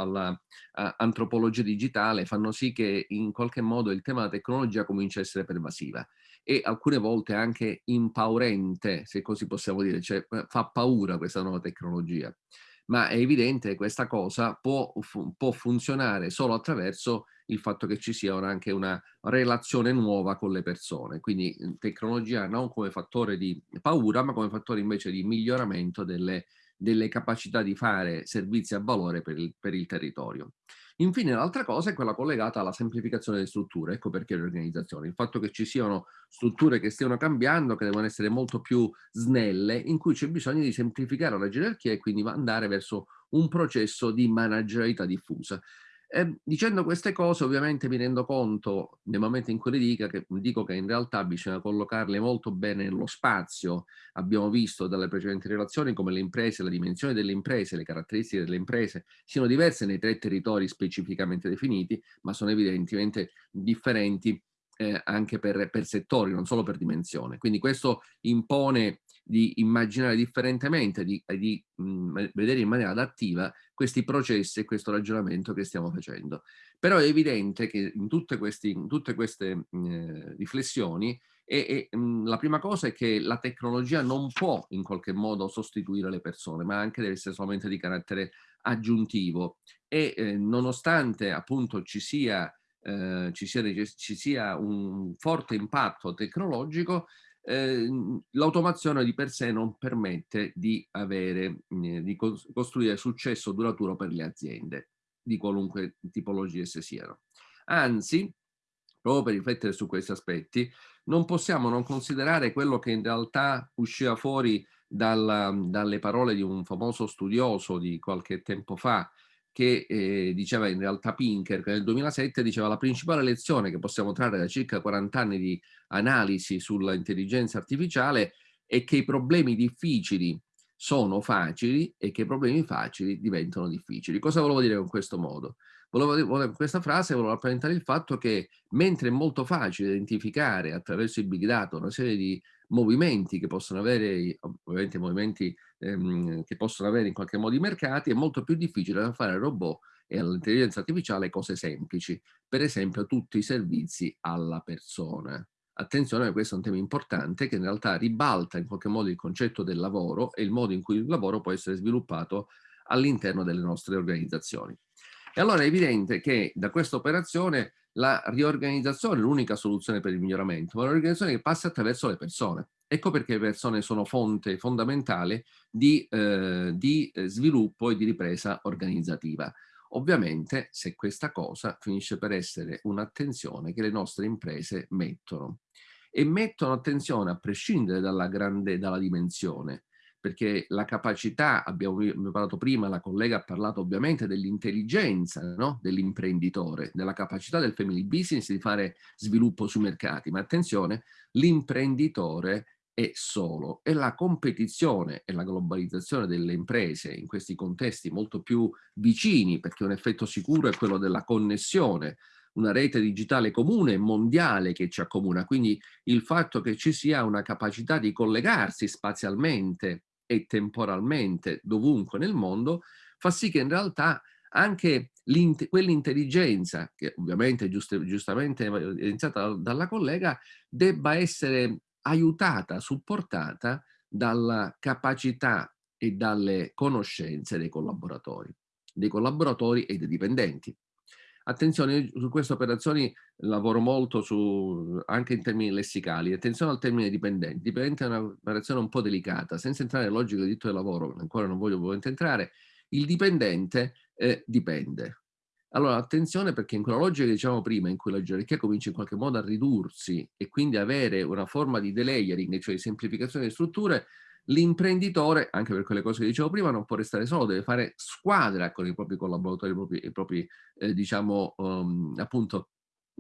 Speaker 6: digitale fanno sì che in qualche modo il tema della tecnologia comincia a essere pervasiva e alcune volte anche impaurente, se così possiamo dire, cioè fa paura questa nuova tecnologia. Ma è evidente che questa cosa può, può funzionare solo attraverso il fatto che ci sia anche una relazione nuova con le persone. Quindi tecnologia non come fattore di paura, ma come fattore invece di miglioramento delle, delle capacità di fare servizi a valore per il, per il territorio. Infine l'altra cosa è quella collegata alla semplificazione delle strutture, ecco perché le organizzazioni, il fatto che ci siano strutture che stiano cambiando, che devono essere molto più snelle, in cui c'è bisogno di semplificare la gerarchia e quindi andare verso un processo di managerialità diffusa. Eh, dicendo queste cose ovviamente mi rendo conto nel momento in cui le dica che, dico che in realtà bisogna collocarle molto bene nello spazio. Abbiamo visto dalle precedenti relazioni come le imprese, la dimensione delle imprese, le caratteristiche delle imprese siano diverse nei tre territori specificamente definiti, ma sono evidentemente differenti eh, anche per, per settori, non solo per dimensione. Quindi questo impone di immaginare differentemente, di, di mh, vedere in maniera adattiva questi processi e questo ragionamento che stiamo facendo. Però è evidente che in tutte, questi, in tutte queste mh, riflessioni e, e, mh, la prima cosa è che la tecnologia non può in qualche modo sostituire le persone, ma anche deve essere solamente di carattere aggiuntivo e eh, nonostante appunto ci sia, eh, ci, sia, ci sia un forte impatto tecnologico, eh, l'automazione di per sé non permette di, avere, eh, di costruire successo duraturo per le aziende di qualunque tipologia esse siano. Anzi, proprio per riflettere su questi aspetti, non possiamo non considerare quello che in realtà usciva fuori dalla, dalle parole di un famoso studioso di qualche tempo fa, che eh, diceva in realtà Pinker, che nel 2007 diceva la principale lezione che possiamo trarre da circa 40 anni di analisi sull'intelligenza artificiale è che i problemi difficili sono facili e che i problemi facili diventano difficili. Cosa volevo dire con questo modo? Volevo, con questa frase volevo rappresentare il fatto che mentre è molto facile identificare attraverso i big data una serie di movimenti che possono avere, ovviamente movimenti ehm, che possono avere in qualche modo i mercati, è molto più difficile da fare al robot e all'intelligenza artificiale cose semplici, per esempio tutti i servizi alla persona. Attenzione, questo è un tema importante che in realtà ribalta in qualche modo il concetto del lavoro e il modo in cui il lavoro può essere sviluppato all'interno delle nostre organizzazioni. E allora è evidente che da questa operazione la riorganizzazione è l'unica soluzione per il miglioramento, ma l'organizzazione che passa attraverso le persone. Ecco perché le persone sono fonte fondamentale di, eh, di eh, sviluppo e di ripresa organizzativa. Ovviamente se questa cosa finisce per essere un'attenzione che le nostre imprese mettono. E mettono attenzione a prescindere dalla, grande, dalla dimensione, perché la capacità, abbiamo, abbiamo parlato prima, la collega ha parlato ovviamente dell'intelligenza no? dell'imprenditore, della capacità del family business di fare sviluppo sui mercati, ma attenzione, l'imprenditore è solo. E la competizione e la globalizzazione delle imprese in questi contesti molto più vicini, perché un effetto sicuro è quello della connessione, una rete digitale comune, mondiale che ci accomuna, quindi il fatto che ci sia una capacità di collegarsi spazialmente e temporalmente dovunque nel mondo, fa sì che in realtà anche quell'intelligenza, che ovviamente giust giustamente è iniziata dalla collega, debba essere aiutata, supportata dalla capacità e dalle conoscenze dei collaboratori, dei collaboratori e dei dipendenti. Attenzione, su queste operazioni lavoro molto su, anche in termini lessicali. Attenzione al termine dipendente. Dipendente è un'operazione un po' delicata. Senza entrare nella logica del diritto del lavoro, ancora non voglio entrare, il dipendente eh, dipende. Allora attenzione perché in quella logica che dicevamo prima, in cui la gerarchia comincia in qualche modo a ridursi e quindi avere una forma di delayering, cioè di semplificazione delle strutture, l'imprenditore, anche per quelle cose che dicevo prima, non può restare solo, deve fare squadra con i propri collaboratori, i propri, i propri eh, diciamo, um, appunto,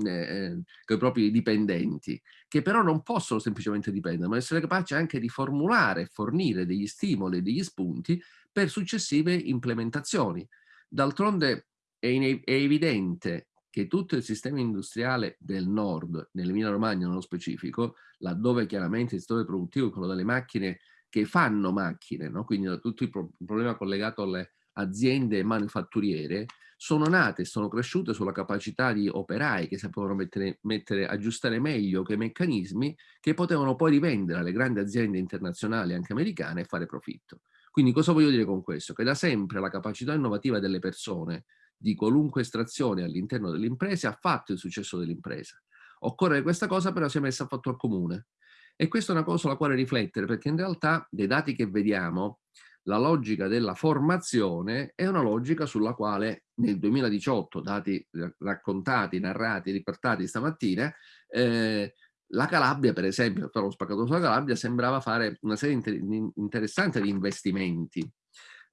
Speaker 6: eh, eh, con i propri dipendenti, che però non possono semplicemente dipendere, ma essere capaci anche di formulare, fornire degli stimoli, degli spunti per successive implementazioni. D'altronde è, è evidente che tutto il sistema industriale del nord, nell'Emilia Romagna nello specifico, laddove chiaramente il settore produttivo è quello delle macchine che fanno macchine, no? quindi tutto il, pro il problema collegato alle aziende manufatturiere, sono nate, sono cresciute sulla capacità di operai che sapevano mettere, mettere, aggiustare meglio che meccanismi che potevano poi rivendere alle grandi aziende internazionali, anche americane, e fare profitto. Quindi cosa voglio dire con questo? Che da sempre la capacità innovativa delle persone di qualunque estrazione all'interno delle imprese ha fatto il successo dell'impresa. Occorre che questa cosa però sia messa a fattor comune. E questa è una cosa sulla quale riflettere, perché in realtà dei dati che vediamo, la logica della formazione è una logica sulla quale nel 2018, dati raccontati, narrati, riportati stamattina, eh, la Calabria, per esempio, però lo spaccato sulla Calabria, sembrava fare una serie inter interessante di investimenti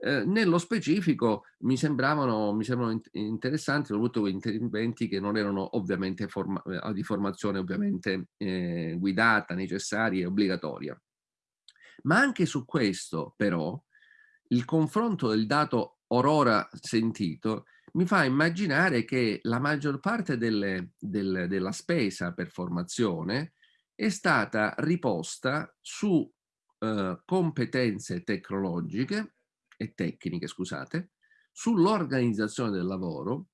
Speaker 6: eh, nello specifico mi sembravano, mi sembrano interessanti soprattutto quei interventi che non erano ovviamente forma, eh, di formazione ovviamente eh, guidata, necessaria e obbligatoria. Ma anche su questo però il confronto del dato orora sentito mi fa immaginare che la maggior parte delle, delle, della spesa per formazione è stata riposta su eh, competenze tecnologiche e tecniche, scusate, sull'organizzazione del lavoro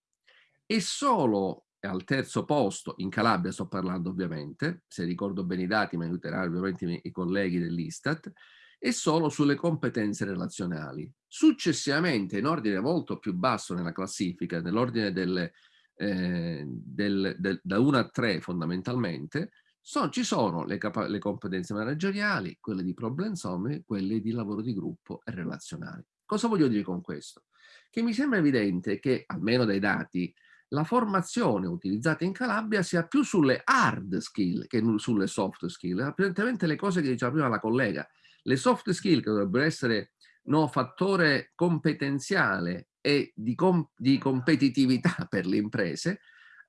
Speaker 6: e solo al terzo posto, in Calabria sto parlando ovviamente, se ricordo bene i dati mi aiuteranno ovviamente i, colleghi dell'Istat, e solo sulle competenze relazionali. Successivamente, in ordine molto più basso nella classifica, nell'ordine delle, eh, del, del, da 1 a 3 fondamentalmente, So, ci sono le, le, competenze manageriali, quelle di problem solving, quelle di lavoro di gruppo e relazionali. Cosa voglio dire con questo? Che mi sembra evidente che, almeno dai dati, la formazione utilizzata in Calabria sia più sulle hard skill che sulle soft skill. Apparentemente le cose che diceva prima la collega, le soft skill che dovrebbero essere no, fattore competenziale e di, com di competitività per le imprese,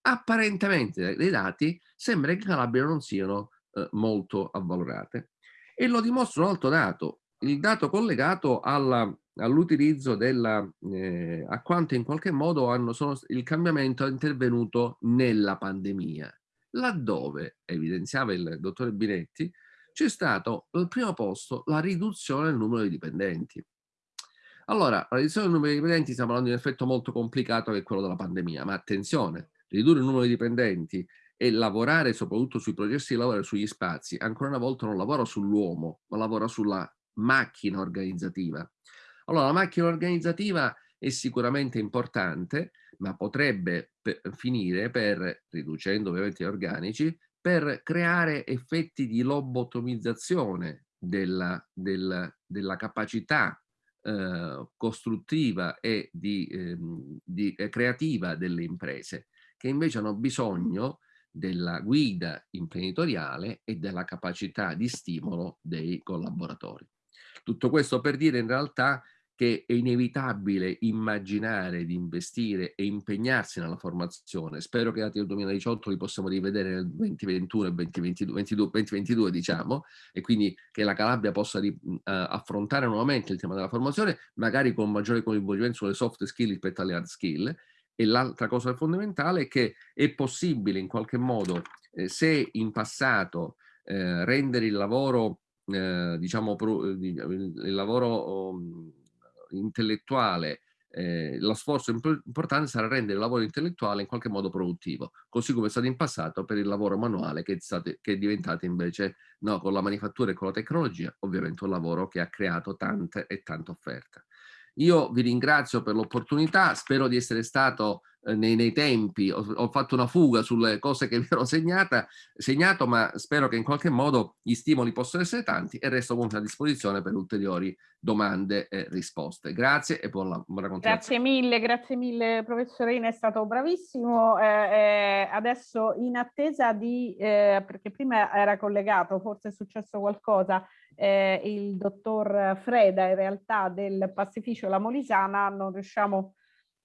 Speaker 6: apparentemente dai dati sembra che in Calabria non siano eh, molto avvalorate. E lo dimostra un altro dato, il dato collegato all'utilizzo della, eh, a quanto in qualche modo hanno, sono, il cambiamento è intervenuto nella pandemia, laddove, evidenziava il dottore Binetti, c'è stato al primo posto la riduzione del numero di dipendenti. Allora, la riduzione del numero di dipendenti stiamo parlando di un effetto molto complicato che è quello della pandemia, ma attenzione, ridurre il numero di dipendenti e lavorare soprattutto sui processi di lavoro e sugli spazi, ancora una volta non lavora sull'uomo, ma lavora sulla macchina organizzativa. Allora, la macchina organizzativa è sicuramente importante, ma potrebbe finire per, riducendo ovviamente gli organici, per creare effetti di lobotomizzazione della, della, della capacità eh, costruttiva e di, eh, di, eh, creativa delle imprese che invece hanno bisogno della guida imprenditoriale e della capacità di stimolo dei collaboratori. Tutto questo per dire in realtà che è inevitabile immaginare di investire e impegnarsi nella formazione. Spero che dati del 2018 li possiamo rivedere nel 2021 e 2022, 2022 diciamo, e quindi che la Calabria possa uh, affrontare nuovamente il tema della formazione, magari con maggiore coinvolgimento sulle soft skill rispetto alle hard skill. E l'altra cosa fondamentale è che è possibile in qualche modo, eh, se in passato eh, rendere il lavoro, eh, diciamo, eh, il lavoro um, intellettuale, eh, lo sforzo importante sarà rendere il lavoro intellettuale in qualche modo produttivo, così come è stato in passato per il lavoro manuale che è, state, che è diventato invece, no, con la manifattura e con la tecnologia, ovviamente un lavoro che ha creato tante e tante offerte. Io vi ringrazio per l'opportunità, spero di essere stato eh, nei, nei, tempi, ho, ho, fatto una fuga sulle cose che vi ero segnata, segnato, ma spero che in qualche modo gli stimoli possano essere tanti e resto comunque a disposizione per ulteriori domande e risposte. Grazie e buona, buona
Speaker 1: continuazione. Grazie mille, grazie mille professorina, è stato bravissimo. Eh, eh, adesso in attesa di, eh, perché prima era collegato, forse è successo qualcosa, eh, il dottor Freda in realtà del pastificio La Molisana non riusciamo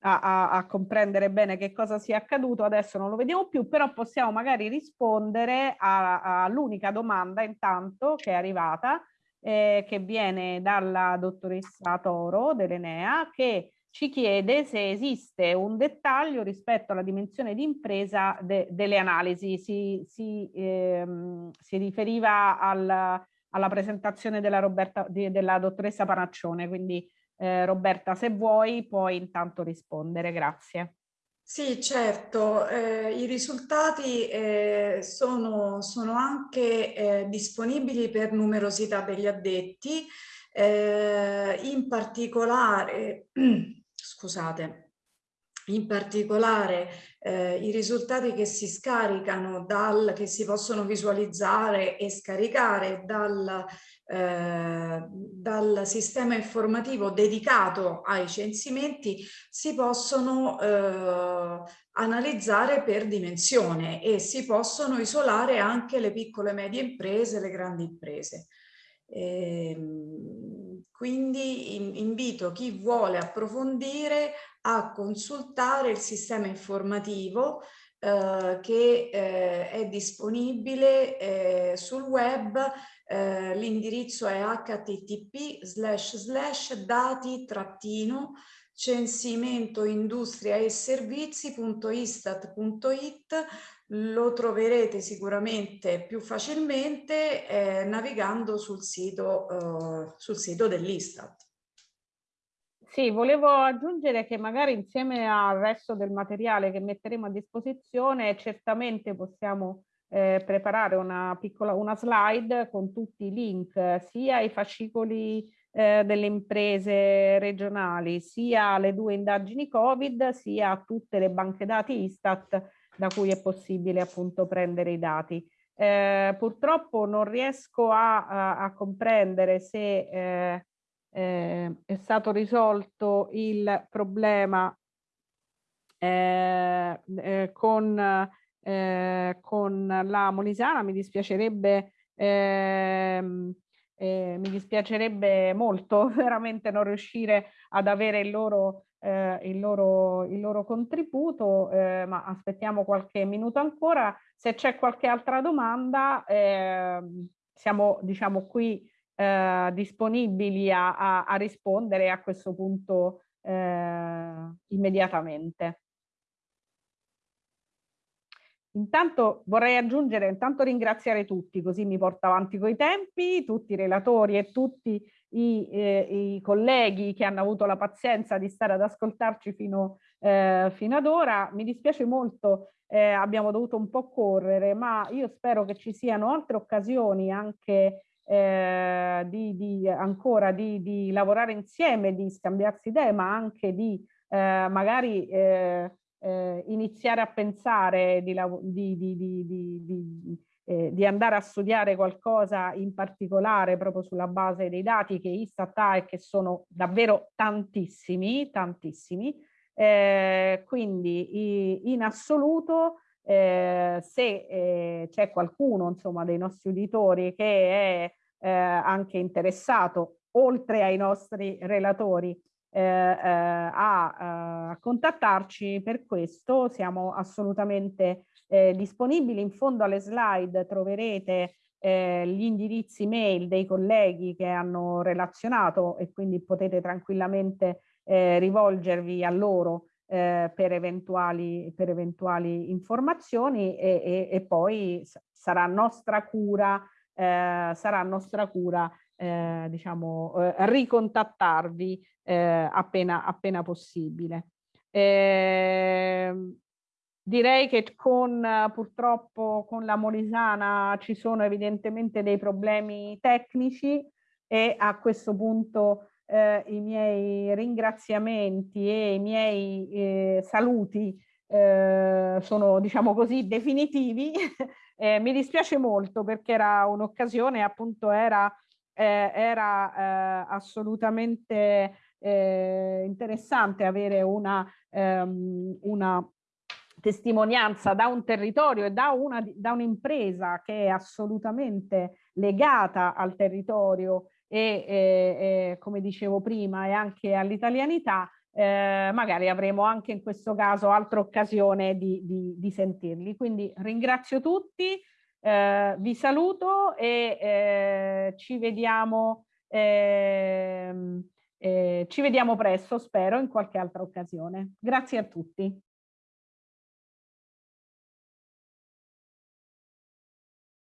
Speaker 1: a, a, a, comprendere bene che cosa sia accaduto, adesso non lo vediamo più, però possiamo magari rispondere all'unica domanda intanto che è arrivata, eh, che viene dalla dottoressa Toro dell'Enea, che ci chiede se esiste un dettaglio rispetto alla dimensione di impresa de, delle analisi. Si, si, ehm, si riferiva al, alla presentazione della, Roberta, di, della dottoressa Panaccione, quindi eh, Roberta se vuoi puoi intanto rispondere, grazie.
Speaker 2: Sì, certo, eh, i risultati eh, sono, sono, anche eh, disponibili per numerosità degli addetti, eh, in particolare, scusate, in particolare eh, i risultati che si scaricano dal, che si possono visualizzare e scaricare dal, eh, dal sistema informativo dedicato ai censimenti si possono eh, analizzare per dimensione e si possono isolare anche le piccole e medie imprese, le grandi imprese. Ehm, quindi invito chi vuole approfondire a consultare il sistema informativo eh, che eh, è disponibile eh, sul web, eh, l'indirizzo è http slash slash dati trattino censimento e servizi.istat.it lo troverete sicuramente più facilmente eh, navigando sul sito, eh, sito dell'Istat.
Speaker 1: Sì, volevo aggiungere che magari insieme al resto del materiale che metteremo a disposizione certamente possiamo eh, preparare una piccola una slide con tutti i link sia ai fascicoli eh, delle imprese regionali sia alle due indagini Covid sia a tutte le banche dati Istat da cui è possibile appunto prendere i dati. Eh, purtroppo non riesco a, a, a comprendere se eh, eh, è stato risolto il problema eh, eh, con, eh, con la Molisana, mi dispiacerebbe ehm, eh, mi dispiacerebbe molto veramente non riuscire ad avere il loro, eh, il loro, il loro contributo, eh, ma aspettiamo qualche minuto ancora. Se c'è qualche altra domanda, ehm, siamo diciamo qui eh, disponibili a, a, a, rispondere a questo punto eh, immediatamente. Intanto vorrei aggiungere, intanto ringraziare tutti, così mi porto avanti coi tempi, tutti i relatori e tutti i, eh, i colleghi che hanno avuto la pazienza di stare ad ascoltarci fino, eh, fino ad ora. Mi dispiace molto, eh, abbiamo dovuto un po' correre, ma io spero che ci siano altre occasioni anche eh, di, di, ancora di, di, lavorare insieme, di scambiarsi idee, ma anche di eh, magari eh, eh iniziare a pensare di, eh, di, andare a studiare qualcosa in particolare proprio sulla base dei dati che Istat ha e che sono davvero tantissimi, tantissimi. Eh, quindi in assoluto eh, se eh, c'è qualcuno insomma dei nostri uditori che è eh, anche interessato oltre ai nostri relatori eh, eh, a, a, contattarci per questo. Siamo assolutamente eh, disponibili. In fondo alle slide troverete eh, gli indirizzi mail dei colleghi che hanno relazionato e quindi potete tranquillamente eh, rivolgervi a loro eh, per, eventuali, per eventuali informazioni e, e, e poi sarà nostra cura, eh, sarà nostra cura eh, diciamo, eh, ricontattarvi eh, appena, appena possibile. Eh, direi che con purtroppo con la Molisana ci sono evidentemente dei problemi tecnici e a questo punto eh, i miei ringraziamenti e i miei eh, saluti eh, sono diciamo così definitivi. Eh, mi dispiace molto perché era un'occasione appunto era, eh, era eh, assolutamente interessante avere una, ehm, una testimonianza da un territorio e da un'impresa un che è assolutamente legata al territorio e, e, e come dicevo prima e anche all'italianità, eh, magari avremo anche in questo caso altra occasione di, di, di sentirli. Quindi ringrazio tutti, eh, vi saluto e eh, ci vediamo, ehm, eh, ci vediamo presto, spero, in qualche altra occasione. Grazie a tutti.